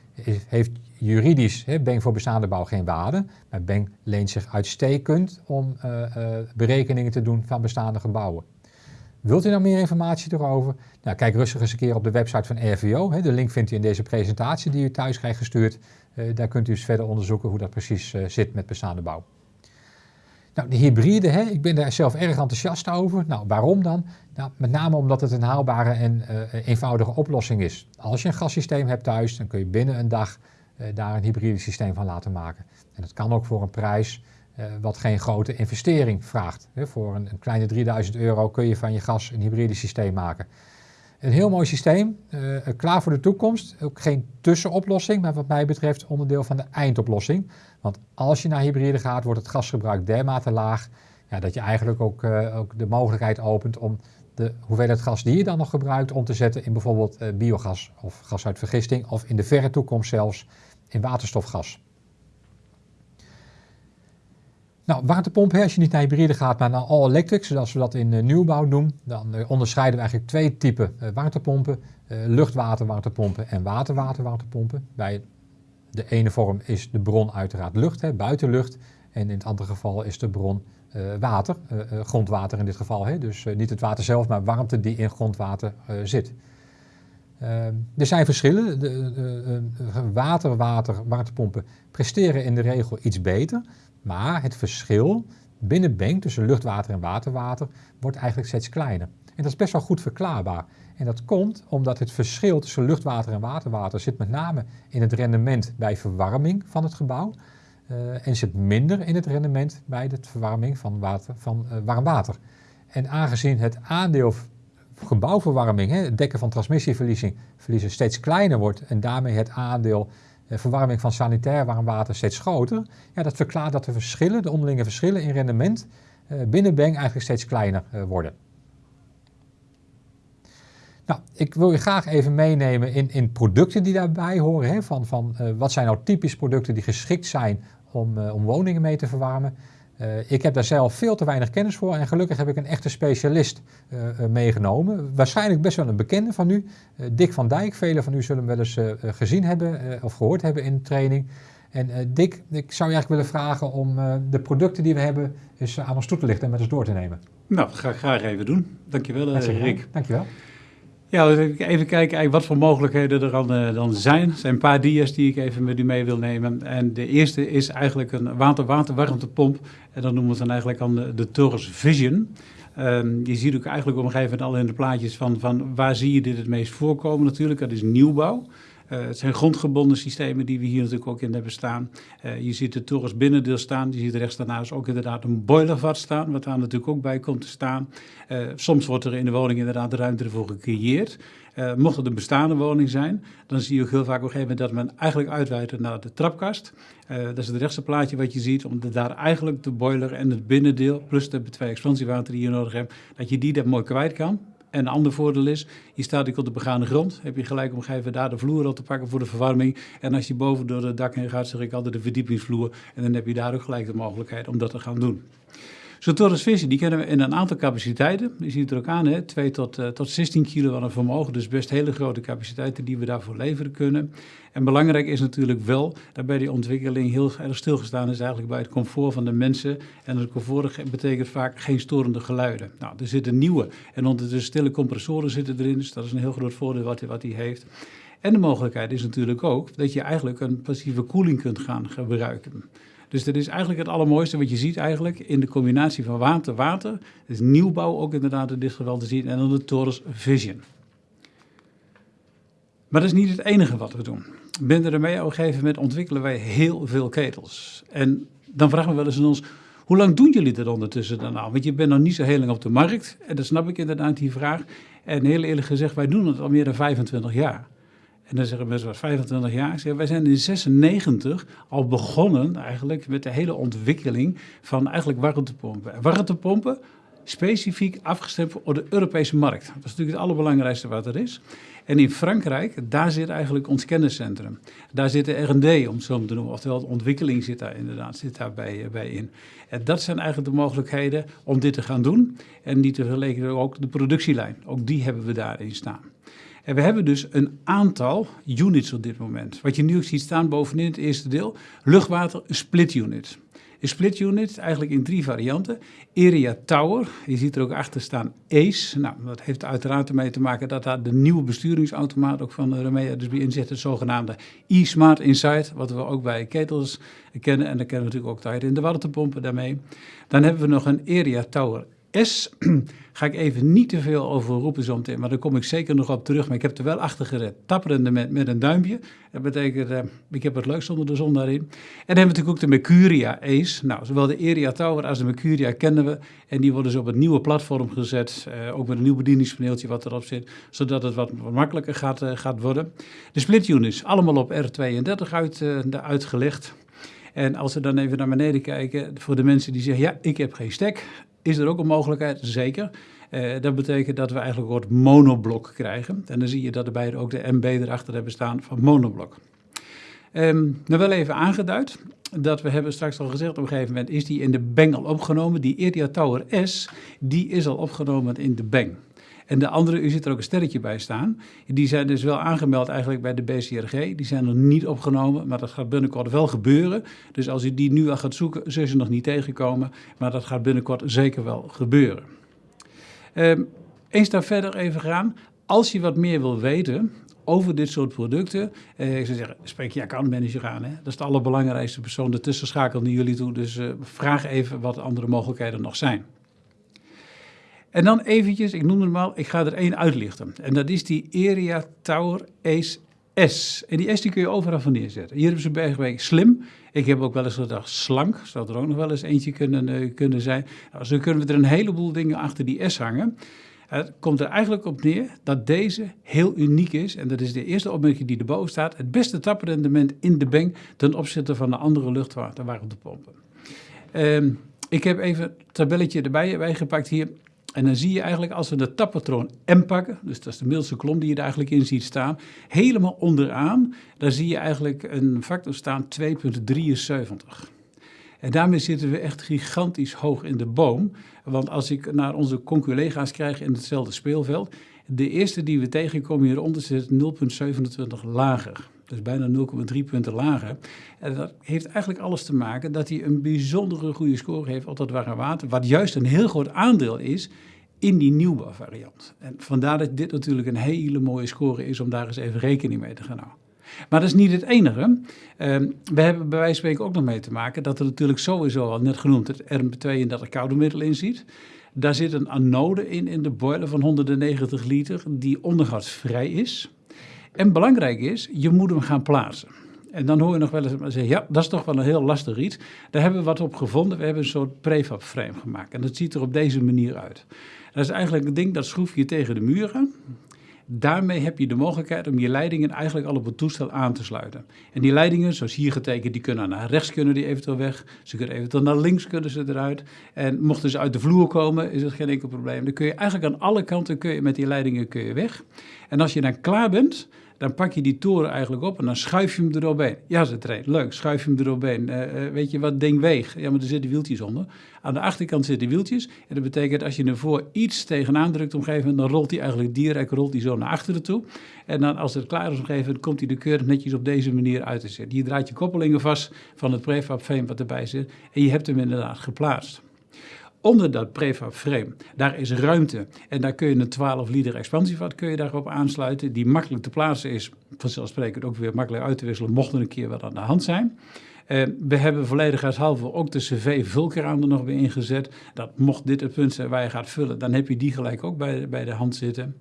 heeft juridisch he, Beng voor bestaande bouw geen waarde, maar Beng leent zich uitstekend om uh, uh, berekeningen te doen van bestaande gebouwen. Wilt u nou meer informatie erover? Nou, kijk rustig eens een keer op de website van RVO. De link vindt u in deze presentatie die u thuis krijgt gestuurd. Uh, daar kunt u eens verder onderzoeken hoe dat precies zit met bestaande bouw. Nou, de hybride, hè, ik ben daar zelf erg enthousiast over. Nou, waarom dan? Nou, met name omdat het een haalbare en eenvoudige oplossing is. Als je een gassysteem hebt thuis, dan kun je binnen een dag daar een hybride systeem van laten maken. En dat kan ook voor een prijs uh, wat geen grote investering vraagt. Voor een, kleine 3000 euro kun je van je gas een hybride systeem maken. Een heel mooi systeem, uh, klaar voor de toekomst. Ook geen tussenoplossing, maar wat mij betreft onderdeel van de eindoplossing. Want als je naar hybride gaat, wordt het gasgebruik dermate laag... Ja, dat je eigenlijk ook, ook, de mogelijkheid opent om de hoeveelheid gas die je dan nog gebruikt... om te zetten in bijvoorbeeld biogas of gas uit vergisting... of in de verre toekomst zelfs in waterstofgas. Nou, waterpompen, als je niet naar hybride gaat, maar naar all-electric, zoals we dat in uh, nieuwbouw doen, dan uh, onderscheiden we eigenlijk twee typen uh, waterpompen. luchtwaterwaterpompen en waterwaterwaterpompen. Bij de ene vorm is de bron uiteraard lucht, hè, buitenlucht. En in het andere geval is de bron water, grondwater in dit geval. Hè. Dus niet het water zelf, maar warmte die in grondwater zit. Er zijn verschillen. De, de water, water, waterpompen presteren in de regel iets beter. Maar het verschil binnen Benk tussen luchtwater en waterwater wordt eigenlijk steeds kleiner. En dat is best wel goed verklaarbaar. En dat komt omdat het verschil tussen luchtwater en waterwater zit met name in het rendement bij verwarming van het gebouw. Uh, en zit minder in het rendement bij de verwarming van, water, van uh, warm water. En aangezien het aandeel gebouwverwarming, hè, het dekken van transmissieverliezen steeds kleiner wordt en daarmee het aandeel eh, verwarming van sanitair warm water steeds groter, ja, dat verklaart dat de verschillen, de onderlinge verschillen in rendement eh, binnen Beng eigenlijk steeds kleiner eh, worden. Nou, ik wil je graag even meenemen in, in producten die daarbij horen. Hè, van, van wat zijn nou typisch producten die geschikt zijn om, om woningen mee te verwarmen. Uh, ik heb daar zelf veel te weinig kennis voor en gelukkig heb ik een echte specialist uh, uh, meegenomen. Waarschijnlijk best wel een bekende van u, Dick van Dijk. Velen van u zullen hem wel eens gezien hebben of gehoord hebben in de training. En Dick, ik zou je eigenlijk willen vragen om de producten die we hebben eens aan ons toe te lichten en met ons door te nemen. Nou, dat ga ik graag even doen. Dankjewel, Rick. Dankjewel. Ja, even kijken wat voor mogelijkheden er dan, uh, dan zijn. Er zijn een paar dia's die ik even met u mee wil nemen. En de eerste is eigenlijk een water-water-warmtepomp. En dan noemen we dan eigenlijk aan de, de Torres Vision. Um, je ziet ook eigenlijk op een gegeven moment al in de plaatjes van, van waar zie je dit het meest voorkomen natuurlijk. Dat is nieuwbouw. Uh, het zijn grondgebonden systemen die we hier natuurlijk ook in hebben staan. Uh, je ziet de torens binnendeel staan. Je ziet rechts daarnaast ook inderdaad een boilervat staan, wat daar natuurlijk ook bij komt te staan. Uh, soms wordt er in de woning inderdaad de ruimte ervoor gecreëerd. mocht het een bestaande woning zijn, dan zie je ook heel vaak op een gegeven moment dat men eigenlijk uitwijdt naar de trapkast. dat is het rechtse plaatje wat je ziet, omdat daar eigenlijk de boiler en het binnendeel, plus de twee expansiewater die je nodig hebt, dat je die daar mooi kwijt kan. En een ander voordeel is, je staat op de begane grond. Heb je gelijk om even daar de vloer op te pakken voor de verwarming. En als je boven door het dak heen gaat, zeg ik altijd de verdiepingsvloer. En dan heb je daar ook gelijk de mogelijkheid om dat te gaan doen. Zo'n Torres Vision, die kennen we in een aantal capaciteiten. Je ziet het er ook aan, hè? 2 tot, uh, tot 16 kilo aan vermogen. Dus best hele grote capaciteiten die we daarvoor leveren kunnen. En belangrijk is natuurlijk wel dat bij die ontwikkeling heel erg stilgestaan is eigenlijk bij het comfort van de mensen. En het comfort betekent vaak geen storende geluiden. Nou, er zitten nieuwe en ondertussen stille compressoren zitten erin. Dus dat is een heel groot voordeel wat, wat hij heeft. En de mogelijkheid is natuurlijk ook dat je eigenlijk een passieve koeling kunt gaan gebruiken. Dus dat is eigenlijk het allermooiste wat je ziet eigenlijk in de combinatie van water-water. Het is nieuwbouw ook inderdaad in dit geval te zien en dan de Torres Vision. Maar dat is niet het enige wat we doen. Binnen de MEA op een gegeven moment ontwikkelen wij heel veel ketels. En dan vragen we wel eens aan ons, hoe lang doen jullie dat ondertussen dan nou? Want je bent nog niet zo heel lang op de markt. En dat snap ik inderdaad, die vraag. En heel eerlijk gezegd, wij doen het al meer dan 25 jaar. En dan zeggen mensen, wat 25 jaar? Zeg, wij zijn in 96 al begonnen eigenlijk met de hele ontwikkeling van eigenlijk warmtepompen. warmtepompen specifiek afgestemd voor de Europese markt. Dat is natuurlijk het allerbelangrijkste wat er is. En in Frankrijk, daar zit eigenlijk ons kenniscentrum. Daar zit de R&D, om het zo te noemen. Oftewel, de ontwikkeling zit daar inderdaad zit daar bij, eh, bij in. En dat zijn eigenlijk de mogelijkheden om dit te gaan doen. En die te ook de productielijn. Ook die hebben we daarin staan. En we hebben dus een aantal units op dit moment. Wat je nu ziet staan bovenin het eerste deel, luchtwater split unit. Een split unit eigenlijk in drie varianten. Area Tower, je ziet er ook achter staan ACE. Nou, dat heeft uiteraard ermee te maken dat daar de nieuwe besturingsautomaat ook van Remea dus bij inzet, het zogenaamde e-Smart Insight, wat we ook bij ketels kennen. En dan kennen we natuurlijk ook tijd in de warmtepompen daarmee. Dan hebben we nog een Area Tower S ga ik even niet te veel over roepen zo maar daar kom ik zeker nog op terug. Maar ik heb er wel achter gered, tapperende met, met een duimpje. Dat betekent, uh, ik heb het leukst onder de zon daarin. En dan hebben we natuurlijk ook de Mercuria Ace. Nou, zowel de Eria Tower als de Mercuria kennen we. En die worden dus op het nieuwe platform gezet, uh, ook met een nieuw bedieningspaneeltje wat erop zit, zodat het wat, makkelijker gaat, uh, gaat worden. De split units, allemaal op R32 uit, uitgelegd. En als we dan even naar beneden kijken, voor de mensen die zeggen, ja, ik heb geen stek, is er ook een mogelijkheid? Zeker. Uh, dat betekent dat we eigenlijk een soort monoblok krijgen. En dan zie je dat erbij ook de MB erachter hebben staan van monoblok. Um, nou wel even aangeduid dat we hebben straks al gezegd, op een gegeven moment is die in de Bang al opgenomen. Die Eria Tower S, die is al opgenomen in de Bang. En de andere, u ziet er ook een sterretje bij staan. Die zijn dus wel aangemeld eigenlijk bij de BCRG. Die zijn nog niet opgenomen, maar dat gaat binnenkort wel gebeuren. Dus als u die nu al gaat zoeken, zul je nog niet tegenkomen. Maar dat gaat binnenkort zeker wel gebeuren. Um, eens daar verder even gaan. Als je wat meer wil weten over dit soort producten. Eh, ik zou zeggen, spreek je accountmanager aan. Hè? Dat is de allerbelangrijkste persoon. De tussenschakel naar jullie toe. Dus uh, vraag even wat andere mogelijkheden nog zijn. En dan eventjes, ik noem het maar, ik ga er één uitlichten. En dat is die Area Tower Ace S. En die S die kun je overal van neerzetten. Hier hebben ze Bergwijk slim. Ik heb ook wel eens gedacht slank. Zou er ook nog wel eens eentje kunnen, uh, kunnen zijn. Nou, zo kunnen we er een heleboel dingen achter die S hangen. Het komt er eigenlijk op neer dat deze heel uniek is. En dat is de eerste opmerking die erboven staat. Het beste taprendement in de bank ten opzichte van de andere luchtwaterwarmtepompen. Um, ik heb even een tabelletje erbij bijgepakt hier. En dan zie je eigenlijk als we de tappatroon M pakken, dus dat is de middelste kolom die je er eigenlijk in ziet staan, helemaal onderaan, daar zie je eigenlijk een factor staan 2,73. En daarmee zitten we echt gigantisch hoog in de boom. Want als ik naar onze conculega's krijg in hetzelfde speelveld, de eerste die we tegenkomen hieronder zit 0,27 lager. Dus bijna 0,3 punten lager. En dat heeft eigenlijk alles te maken dat hij een bijzondere goede score heeft op dat warme water. Wat juist een heel groot aandeel is in die nieuwbouwvariant. En vandaar dat dit natuurlijk een hele mooie score is om daar eens even rekening mee te gaan houden. Maar dat is niet het enige. Ehm, we hebben bij wijze van spreken ook nog mee te maken dat er natuurlijk sowieso al net genoemd het RM32 koude middel in zit. Daar zit een anode in, in de boiler van 190 liter, die onderhoudsvrij is. En belangrijk is, je moet hem gaan plaatsen. En dan hoor je nog wel eens zeggen, ja, dat is toch wel een heel lastig iets. Daar hebben we wat op gevonden. We hebben een soort prefab frame gemaakt. En dat ziet er op deze manier uit. Dat is eigenlijk een ding, dat schroef je tegen de muren. Daarmee heb je de mogelijkheid om je leidingen eigenlijk al op het toestel aan te sluiten. En die leidingen, zoals hier getekend, die kunnen naar rechts kunnen die eventueel weg. Ze kunnen eventueel naar links kunnen ze eruit. En mochten ze uit de vloer komen, is dat geen enkel probleem. Dan kun je eigenlijk aan alle kanten kun je met die leidingen kun je weg. En als je dan klaar bent, dan pak je die toren eigenlijk op en dan schuif je hem eroverheen. Ja, ze treedt, leuk, schuif je hem eroverheen. Uh, uh, weet je wat ding weegt? Ja, maar er zitten wieltjes onder. Aan de achterkant zitten wieltjes. En dat betekent als je ervoor iets tegenaan drukt moment, dan rolt hij eigenlijk direct rolt hij zo naar achteren toe. En dan als het klaar is moment, komt hij de keurig netjes op deze manier uit te zetten. Je draait je koppelingen vast van het prefab frame wat erbij zit en je hebt hem inderdaad geplaatst onder dat prefab frame, daar is ruimte. En daar kun je een 12 liter expansievat kun je daarop aansluiten, die makkelijk te plaatsen is. Vanzelfsprekend ook weer makkelijk uit te wisselen, mocht er een keer wat aan de hand zijn. Uh, we hebben volledigheidshalve ook de cv-vulkraan er nog weer ingezet. Dat mocht dit het punt zijn waar je gaat vullen, dan heb je die gelijk ook bij, bij de hand zitten.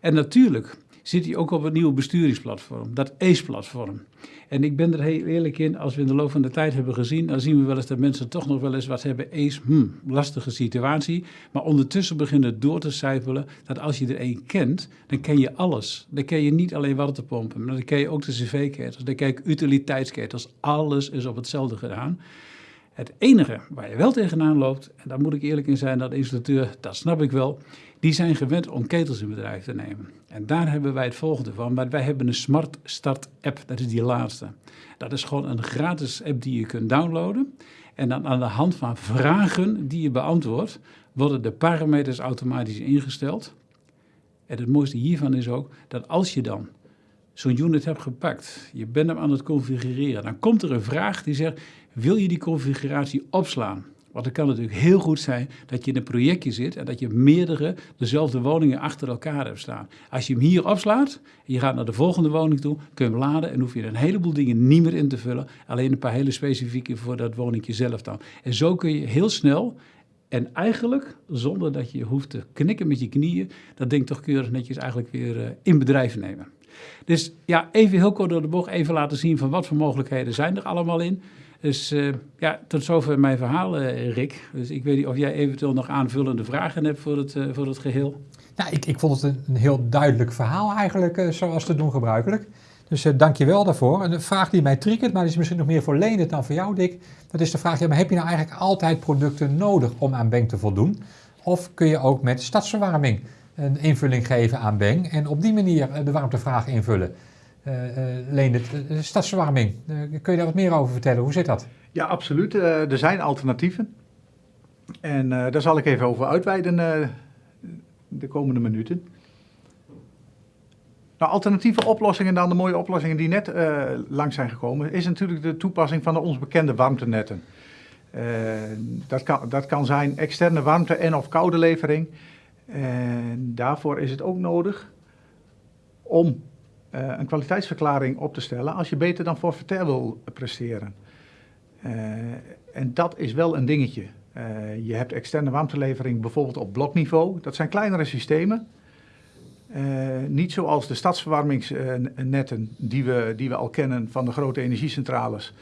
En natuurlijk zit hij ook op het nieuwe besturingsplatform, dat ACE-platform. En ik ben er heel eerlijk in, als we in de loop van de tijd hebben gezien, dan zien we wel eens dat mensen toch nog wel eens wat hebben. ACE, hmm, lastige situatie. Maar ondertussen beginnen door te cijfelen dat als je er één kent, dan ken je alles. Dan ken je niet alleen waterpompen, maar dan ken je ook de cv-ketels, dan ken je utiliteitsketels. Alles is op hetzelfde gedaan. Het enige waar je wel tegenaan loopt, en daar moet ik eerlijk in zijn, dat de installateur, dat snap ik wel, die zijn gewend om ketels in bedrijf te nemen. En daar hebben wij het volgende van. Wij hebben een Smart Start app, dat is die laatste. Dat is gewoon een gratis app die je kunt downloaden. En dan aan de hand van vragen die je beantwoordt, worden de parameters automatisch ingesteld. En het mooiste hiervan is ook dat als je dan zo'n unit hebt gepakt, je bent hem aan het configureren, dan komt er een vraag die zegt, wil je die configuratie opslaan? Want het kan natuurlijk heel goed zijn dat je in een projectje zit en dat je meerdere dezelfde woningen achter elkaar hebt staan. Als je hem hier opslaat en je gaat naar de volgende woning toe, kun je hem laden en hoef je een heleboel dingen niet meer in te vullen. Alleen een paar hele specifieke voor dat woningje zelf dan. En zo kun je heel snel en eigenlijk, zonder dat je hoeft te knikken met je knieën, dat ding toch keurig netjes eigenlijk weer uh, in bedrijf nemen. Dus ja, even heel kort door de bocht, even laten zien van wat voor mogelijkheden zijn er allemaal in. Dus uh, ja, tot zover mijn verhaal, uh, Rick. Dus ik weet niet of jij eventueel nog aanvullende vragen hebt voor het, uh, voor het geheel. Ja, ik, ik vond het een, een heel duidelijk verhaal eigenlijk, zoals te doen gebruikelijk. Dus dank je wel daarvoor. En de vraag die mij triggert, maar die is misschien nog meer voor Leendert dan voor jou, Dick. Dat is de vraag, ja, maar heb je nou eigenlijk altijd producten nodig om aan Beng te voldoen? Of kun je ook met stadsverwarming een invulling geven aan Beng en op die manier de warmtevraag invullen? Uh, Leendert, stadsverwarming. kun je daar wat meer over vertellen? Hoe zit dat? Ja, absoluut. er zijn alternatieven. En daar zal ik even over uitweiden de komende minuten. Nou, alternatieve oplossingen dan de mooie oplossingen die net uh, langs zijn gekomen, is natuurlijk de toepassing van de ons bekende warmtenetten. Dat, kan, dat kan zijn externe warmte- en of koude levering. En daarvoor is het ook nodig om een kwaliteitsverklaring op te stellen als je beter dan forfaitair wil presteren. Uh, en dat is wel een dingetje. Uh, je hebt externe warmtelevering bijvoorbeeld op blokniveau. Dat zijn kleinere systemen. Niet zoals de stadsverwarmingsnetten die we, die we al kennen van de grote energiecentrales,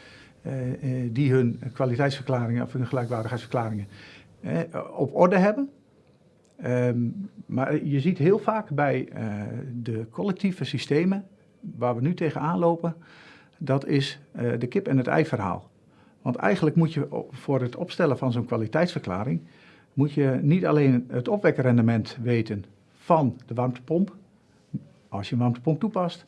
die hun kwaliteitsverklaringen of hun gelijkwaardigheidsverklaringen op orde hebben. Um, maar je ziet heel vaak bij de collectieve systemen waar we nu tegenaan lopen, dat is de kip en het ei verhaal. Want eigenlijk moet je voor het opstellen van zo'n kwaliteitsverklaring, moet je niet alleen het opwekkerrendement weten van de warmtepomp, als je een warmtepomp toepast,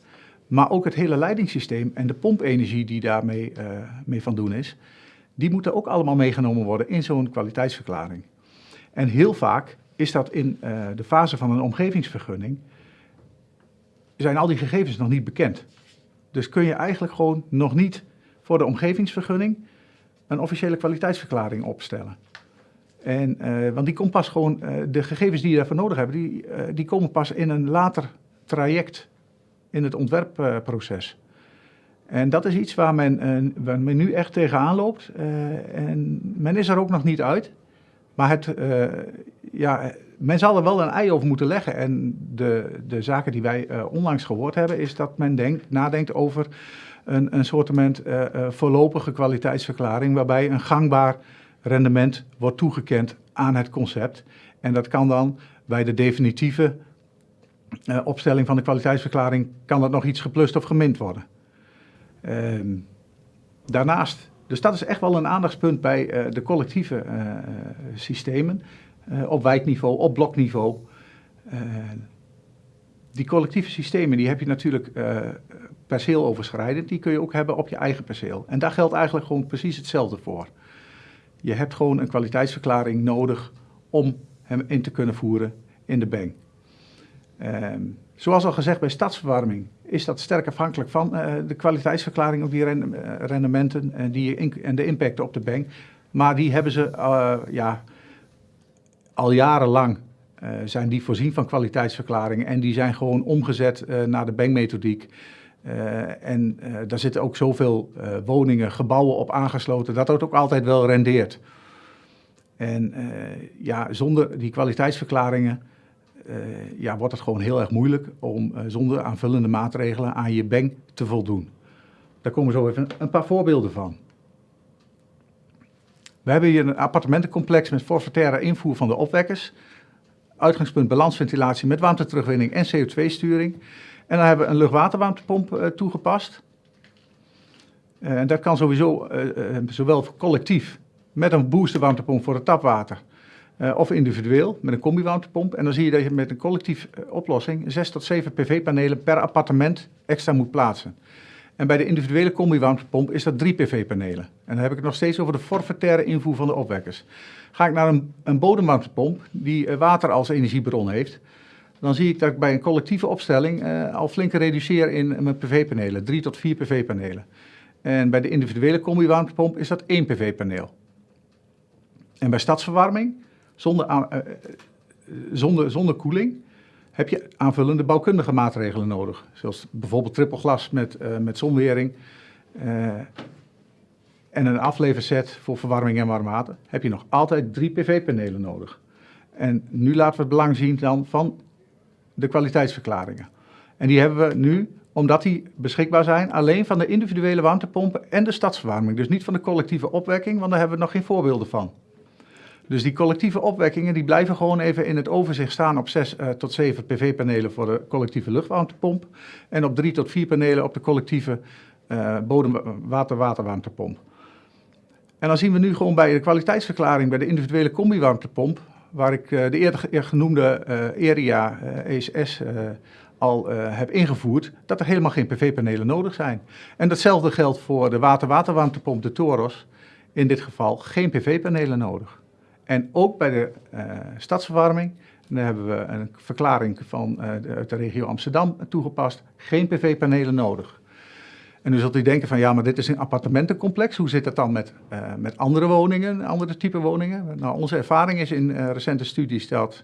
maar ook het hele leidingssysteem en de pompenergie die daarmee uh, mee van doen is, die moeten ook allemaal meegenomen worden in zo'n kwaliteitsverklaring. En heel vaak is dat in uh, de fase van een omgevingsvergunning, zijn al die gegevens nog niet bekend. Dus kun je eigenlijk gewoon nog niet voor de omgevingsvergunning een officiële kwaliteitsverklaring opstellen. En, uh, want die komt pas gewoon, uh, de gegevens die je daarvoor nodig hebt, die, die komen pas in een later traject in het ontwerpproces. En dat is iets waar men, waar men nu echt tegenaan loopt. en men is er ook nog niet uit. Maar het, ja, men zal er wel een ei over moeten leggen. En de, de zaken die wij onlangs gehoord hebben, is dat men denkt, nadenkt over een, een soort voorlopige kwaliteitsverklaring, waarbij een gangbaar rendement wordt toegekend aan het concept. En dat kan dan bij de definitieve uh, opstelling van de kwaliteitsverklaring, kan dat nog iets geplust of gemind worden. Uh, daarnaast, dus dat is echt wel een aandachtspunt bij uh, de collectieve uh, systemen, op wijkniveau, op blokniveau. die collectieve systemen, die heb je natuurlijk perceeloverschrijdend, die kun je ook hebben op je eigen perceel. En daar geldt eigenlijk gewoon precies hetzelfde voor. Je hebt gewoon een kwaliteitsverklaring nodig om hem in te kunnen voeren in de bank. Um, zoals al gezegd bij stadsverwarming is dat sterk afhankelijk van uh, de kwaliteitsverklaring op die rendementen en, die en de impact op de bank. Maar die hebben ze ja, al jarenlang zijn die voorzien van kwaliteitsverklaringen en die zijn gewoon omgezet naar de bankmethodiek. En daar zitten ook zoveel woningen, gebouwen op aangesloten, dat dat ook altijd wel rendeert. En ja, zonder die kwaliteitsverklaringen ja, wordt het gewoon heel erg moeilijk om zonder aanvullende maatregelen aan je bank te voldoen. Daar komen zo even een paar voorbeelden van. We hebben hier een appartementencomplex met forfaitaire invoer van de opwekkers. Uitgangspunt balansventilatie met warmteterugwinning en CO2-sturing. En dan hebben we een luchtwaterwarmtepomp uh, toegepast. En dat kan sowieso zowel collectief met een boosterwarmtepomp voor het tapwater. Of individueel met een combi-warmtepomp. En dan zie je dat je met een collectief oplossing 6 tot 7 PV-panelen per appartement extra moet plaatsen. En bij de individuele combi-warmtepomp is dat 3 PV-panelen. En dan heb ik het nog steeds over de forfaitaire invoer van de opwekkers. Ga ik naar een, een bodemwarmtepomp die water als energiebron heeft dan zie ik dat ik bij een collectieve opstelling uh, al flink reduceer in mijn PV-panelen, drie tot vier PV-panelen. En bij de individuele combi-warmtepomp is dat één PV-paneel. En bij stadsverwarming, zonder, uh, zonder, zonder koeling, heb je aanvullende bouwkundige maatregelen nodig. Zoals bijvoorbeeld trippelglas met, met zonwering en een afleverset voor verwarming en warm water. Heb je nog altijd drie PV-panelen nodig. En nu laten we het belang zien dan van de kwaliteitsverklaringen. En die hebben we nu, omdat die beschikbaar zijn, alleen van de individuele warmtepompen en de stadsverwarming. Dus niet van de collectieve opwekking, want daar hebben we nog geen voorbeelden van. Dus die collectieve opwekkingen die blijven gewoon even in het overzicht staan op 6 uh, eh, tot 7 PV-panelen voor de collectieve luchtwarmtepomp. En op 3 tot 4 panelen op de collectieve uh, bodemwater-waterwarmtepomp. En dan zien we nu gewoon bij de kwaliteitsverklaring bij de individuele combi-warmtepomp waar ik eh, de eerder genoemde eh, ERIA ESS eh, al heb ingevoerd, dat er helemaal geen PV-panelen nodig zijn. En datzelfde geldt voor de water-waterwarmtepomp, de Toros. In dit geval geen PV-panelen nodig. En ook bij de stadsverwarming, daar hebben we een verklaring van, de, uit de regio Amsterdam toegepast, geen PV-panelen nodig. En nu zult u denken van ja, maar dit is een appartementencomplex. Hoe zit het dan met, uh, met andere woningen, andere type woningen? Nou, onze ervaring is in recente studies dat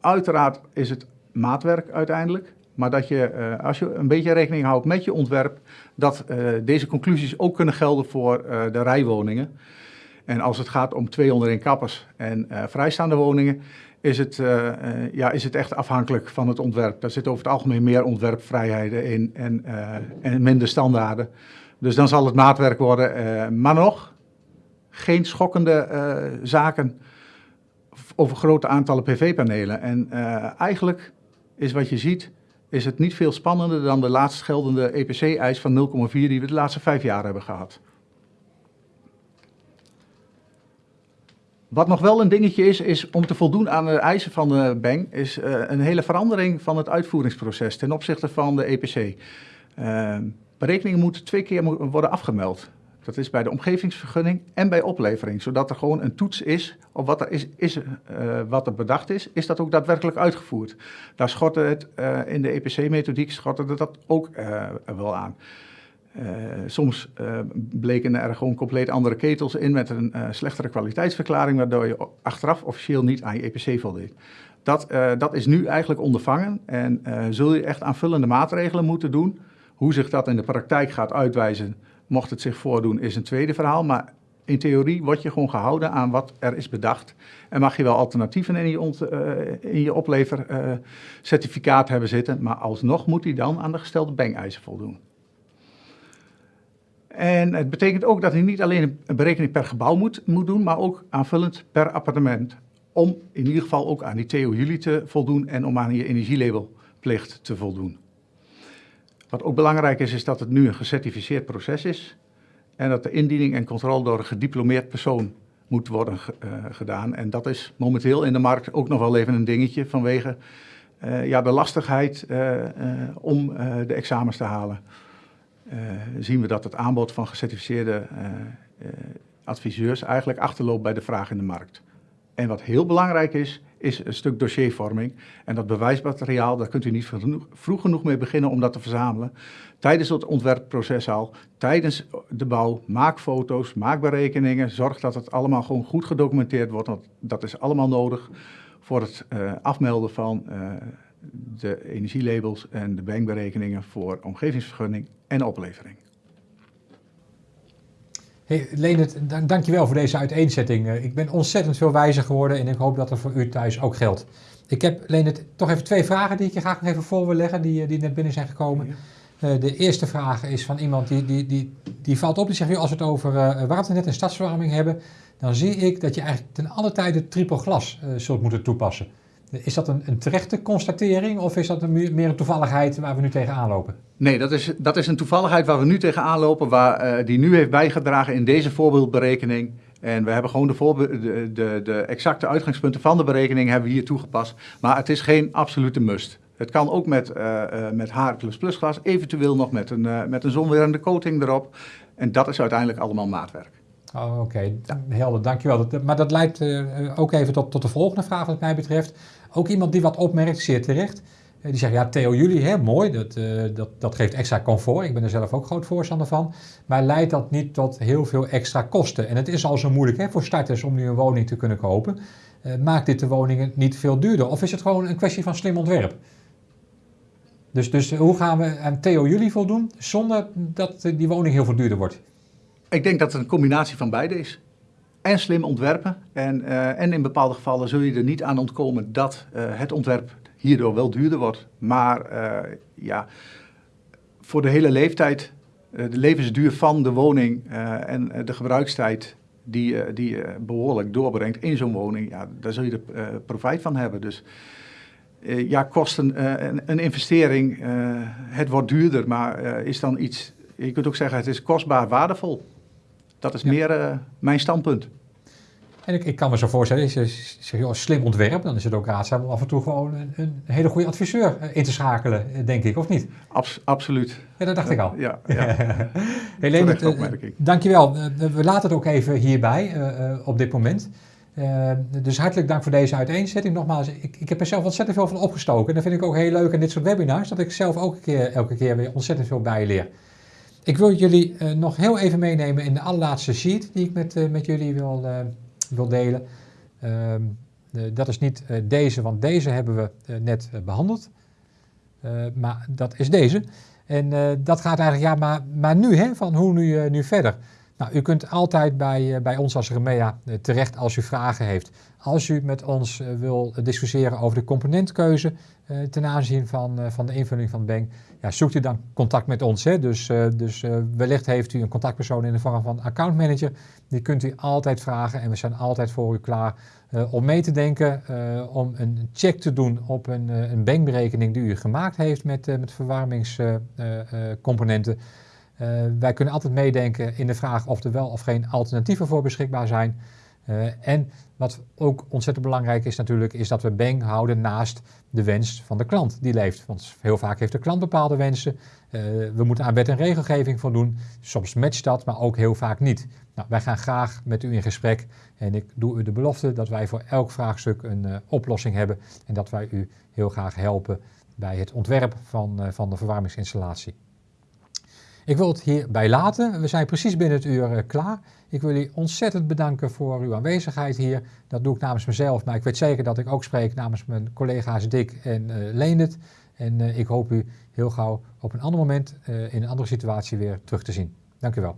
uiteraard is het maatwerk uiteindelijk. Maar dat je, als je een beetje rekening houdt met je ontwerp, dat deze conclusies ook kunnen gelden voor de rijwoningen. En als het gaat om 201 kappers en vrijstaande woningen, is het, uh, uh, ja, is het echt afhankelijk van het ontwerp. Daar zit over het algemeen meer ontwerpvrijheden in en, en minder standaarden. Dus dan zal het maatwerk worden. maar nog, geen schokkende zaken over grote aantallen PV-panelen. En eigenlijk is wat je ziet, is het niet veel spannender dan de laatst geldende EPC-eis van 0,4 die we de laatste vijf jaar hebben gehad. Wat nog wel een dingetje is, is om te voldoen aan de eisen van de bank, is uh, een hele verandering van het uitvoeringsproces ten opzichte van de EPC. Uh, berekeningen moeten twee keer worden afgemeld. Dat is bij de omgevingsvergunning en bij oplevering, zodat er gewoon een toets is op wat er, is, is, uh, wat er bedacht is, is dat ook daadwerkelijk uitgevoerd. Daar schortte het in de EPC-methodiek schortte dat ook wel aan. Uh, soms uh, bleken er gewoon compleet andere ketels in met een uh, slechtere kwaliteitsverklaring, waardoor je achteraf officieel niet aan je EPC voldeed. Dat, dat is nu eigenlijk ondervangen en zul je echt aanvullende maatregelen moeten doen. Hoe zich dat in de praktijk gaat uitwijzen, mocht het zich voordoen, is een tweede verhaal. Maar in theorie word je gewoon gehouden aan wat er is bedacht. En mag je wel alternatieven in je, in je oplevercertificaat hebben zitten, maar alsnog moet hij dan aan de gestelde bank-eisen voldoen. En het betekent ook dat hij niet alleen een berekening per gebouw moet, moet doen, maar ook aanvullend per appartement. Om in ieder geval ook aan die Jullie te voldoen en om aan je energielabelplicht te voldoen. Wat ook belangrijk is, is dat het nu een gecertificeerd proces is. En dat de indiening en controle door een gediplomeerd persoon moet worden uh, gedaan. En dat is momenteel in de markt ook nog wel even een dingetje vanwege uh, ja, de lastigheid uh, om de examens te halen. Uh, zien we dat het aanbod van gecertificeerde uh, uh, adviseurs eigenlijk achterloopt bij de vraag in de markt. En wat heel belangrijk is, is een stuk dossiervorming. En dat bewijsmateriaal, daar kunt u niet vroeg genoeg mee beginnen om dat te verzamelen. Tijdens het ontwerpproces al, tijdens de bouw, maak foto's, maak berekeningen. Zorg dat het allemaal gewoon goed gedocumenteerd wordt, want dat is allemaal nodig voor het afmelden van de energielabels en de bankberekeningen voor omgevingsvergunning en oplevering. Hey, Leendert, dankjewel voor deze uiteenzetting. Eh, ik ben ontzettend veel wijzer geworden en ik hoop dat dat voor u thuis ook geldt. Ik heb, Leendert, toch even twee vragen die ik je graag nog even voor wil leggen, die, eh, die net binnen zijn gekomen. Ja. Uh, de eerste vraag is van iemand die, die, die, die valt op, die zegt, als we het over uh, waternet en stadsverwarming hebben, dan zie ik dat je eigenlijk ten alle tijde triple glas uh, zult moeten toepassen. Is dat een, een terechte constatering of is dat een, meer een toevalligheid waar we nu tegenaan lopen? Nee, dat is, dat is een toevalligheid waar we nu tegenaan lopen, waar, uh, die nu heeft bijgedragen in deze voorbeeldberekening. En we hebben gewoon de, de, de, de, exacte uitgangspunten van de berekening hebben hier toegepast. Maar het is geen absolute must. Het kan ook met, uh, uh, met HR++ glas, eventueel nog met een, met een zonwerende coating erop. En dat is uiteindelijk allemaal maatwerk. Oh, Oké, helder, dankjewel. Maar dat leidt ook even tot, tot de volgende vraag wat mij betreft. Ook iemand die wat opmerkt, zeer terecht. Eh, die zegt, ja, Theo jullie, hè, mooi, dat, dat, dat geeft extra comfort. Ik ben er zelf ook groot voorstander van. Maar leidt dat niet tot heel veel extra kosten? En het is al zo moeilijk hè, voor starters om nu een woning te kunnen kopen. Maakt dit de woningen niet veel duurder? Of is het gewoon een kwestie van slim ontwerp? Dus, dus hoe gaan we aan Theo jullie voldoen zonder dat die woning heel veel duurder wordt? Ik denk dat het een combinatie van beide is en slim ontwerpen. En, uh, en in bepaalde gevallen zul je er niet aan ontkomen dat uh, het ontwerp hierdoor wel duurder wordt. Maar uh, ja, voor de hele leeftijd, de levensduur van de woning en de gebruikstijd die, die je behoorlijk doorbrengt in zo'n woning, ja, daar zul je er profijt van hebben. Dus ja, kosten een, een, investering, het wordt duurder, maar is dan iets, je kunt ook zeggen het is kostbaar waardevol. Dat is ja. meer uh, mijn standpunt. En ik, ik kan me zo voorstellen, als je joh, slim ontwerp, dan is het ook raadzaam om af en toe gewoon een, een hele goede adviseur in te schakelen, denk ik, of niet? Abs absoluut. Ja, dat dacht ik al. Ja, ja. Uh, dankjewel. we laten het ook even hierbij op dit moment. dus hartelijk dank voor deze uiteenzetting. Nogmaals, ik, ik heb er zelf ontzettend veel van opgestoken. En dat vind ik ook heel leuk in dit soort webinars, dat ik zelf ook een keer, elke keer weer ontzettend veel bijleer. Ik wil jullie uh, nog heel even meenemen in de allerlaatste sheet die ik met, uh, met jullie wil, uh, wil delen. Ehm, dat is niet deze, want deze hebben we net behandeld. maar dat is deze. En dat gaat eigenlijk, ja, maar, maar nu, hè, van hoe nu, nu verder? Nou, u kunt altijd bij, bij ons als Remea terecht als u vragen heeft. Als u met ons wil discussiëren over de componentkeuze ten aanzien van, van de invulling van Bank, zoekt u dan contact met ons. Hè? Dus, dus wellicht heeft u een contactpersoon in de vorm van accountmanager. Die kunt u altijd vragen en we zijn altijd voor u klaar uh, om mee te denken, om een check te doen op een, een bankberekening die u gemaakt heeft met, met verwarmingscomponenten. wij kunnen altijd meedenken in de vraag of er wel of geen alternatieven voor beschikbaar zijn. En wat ook ontzettend belangrijk is natuurlijk, is dat we Bang houden naast de wens van de klant die leeft. Want heel vaak heeft de klant bepaalde wensen. we moeten aan wet en regelgeving voldoen. Soms matcht dat, maar ook heel vaak niet. Nou, wij gaan graag met u in gesprek en ik doe u de belofte dat wij voor elk vraagstuk een uh, oplossing hebben en dat wij u heel graag helpen bij het ontwerp van, van de verwarmingsinstallatie. Ik wil het hierbij laten. We zijn precies binnen het uur uh, klaar. Ik wil u ontzettend bedanken voor uw aanwezigheid hier. Dat doe ik namens mezelf, maar ik weet zeker dat ik ook spreek namens mijn collega's Dick en Leendert. En ik hoop u heel gauw op een ander moment in een andere situatie weer terug te zien. Dank u wel.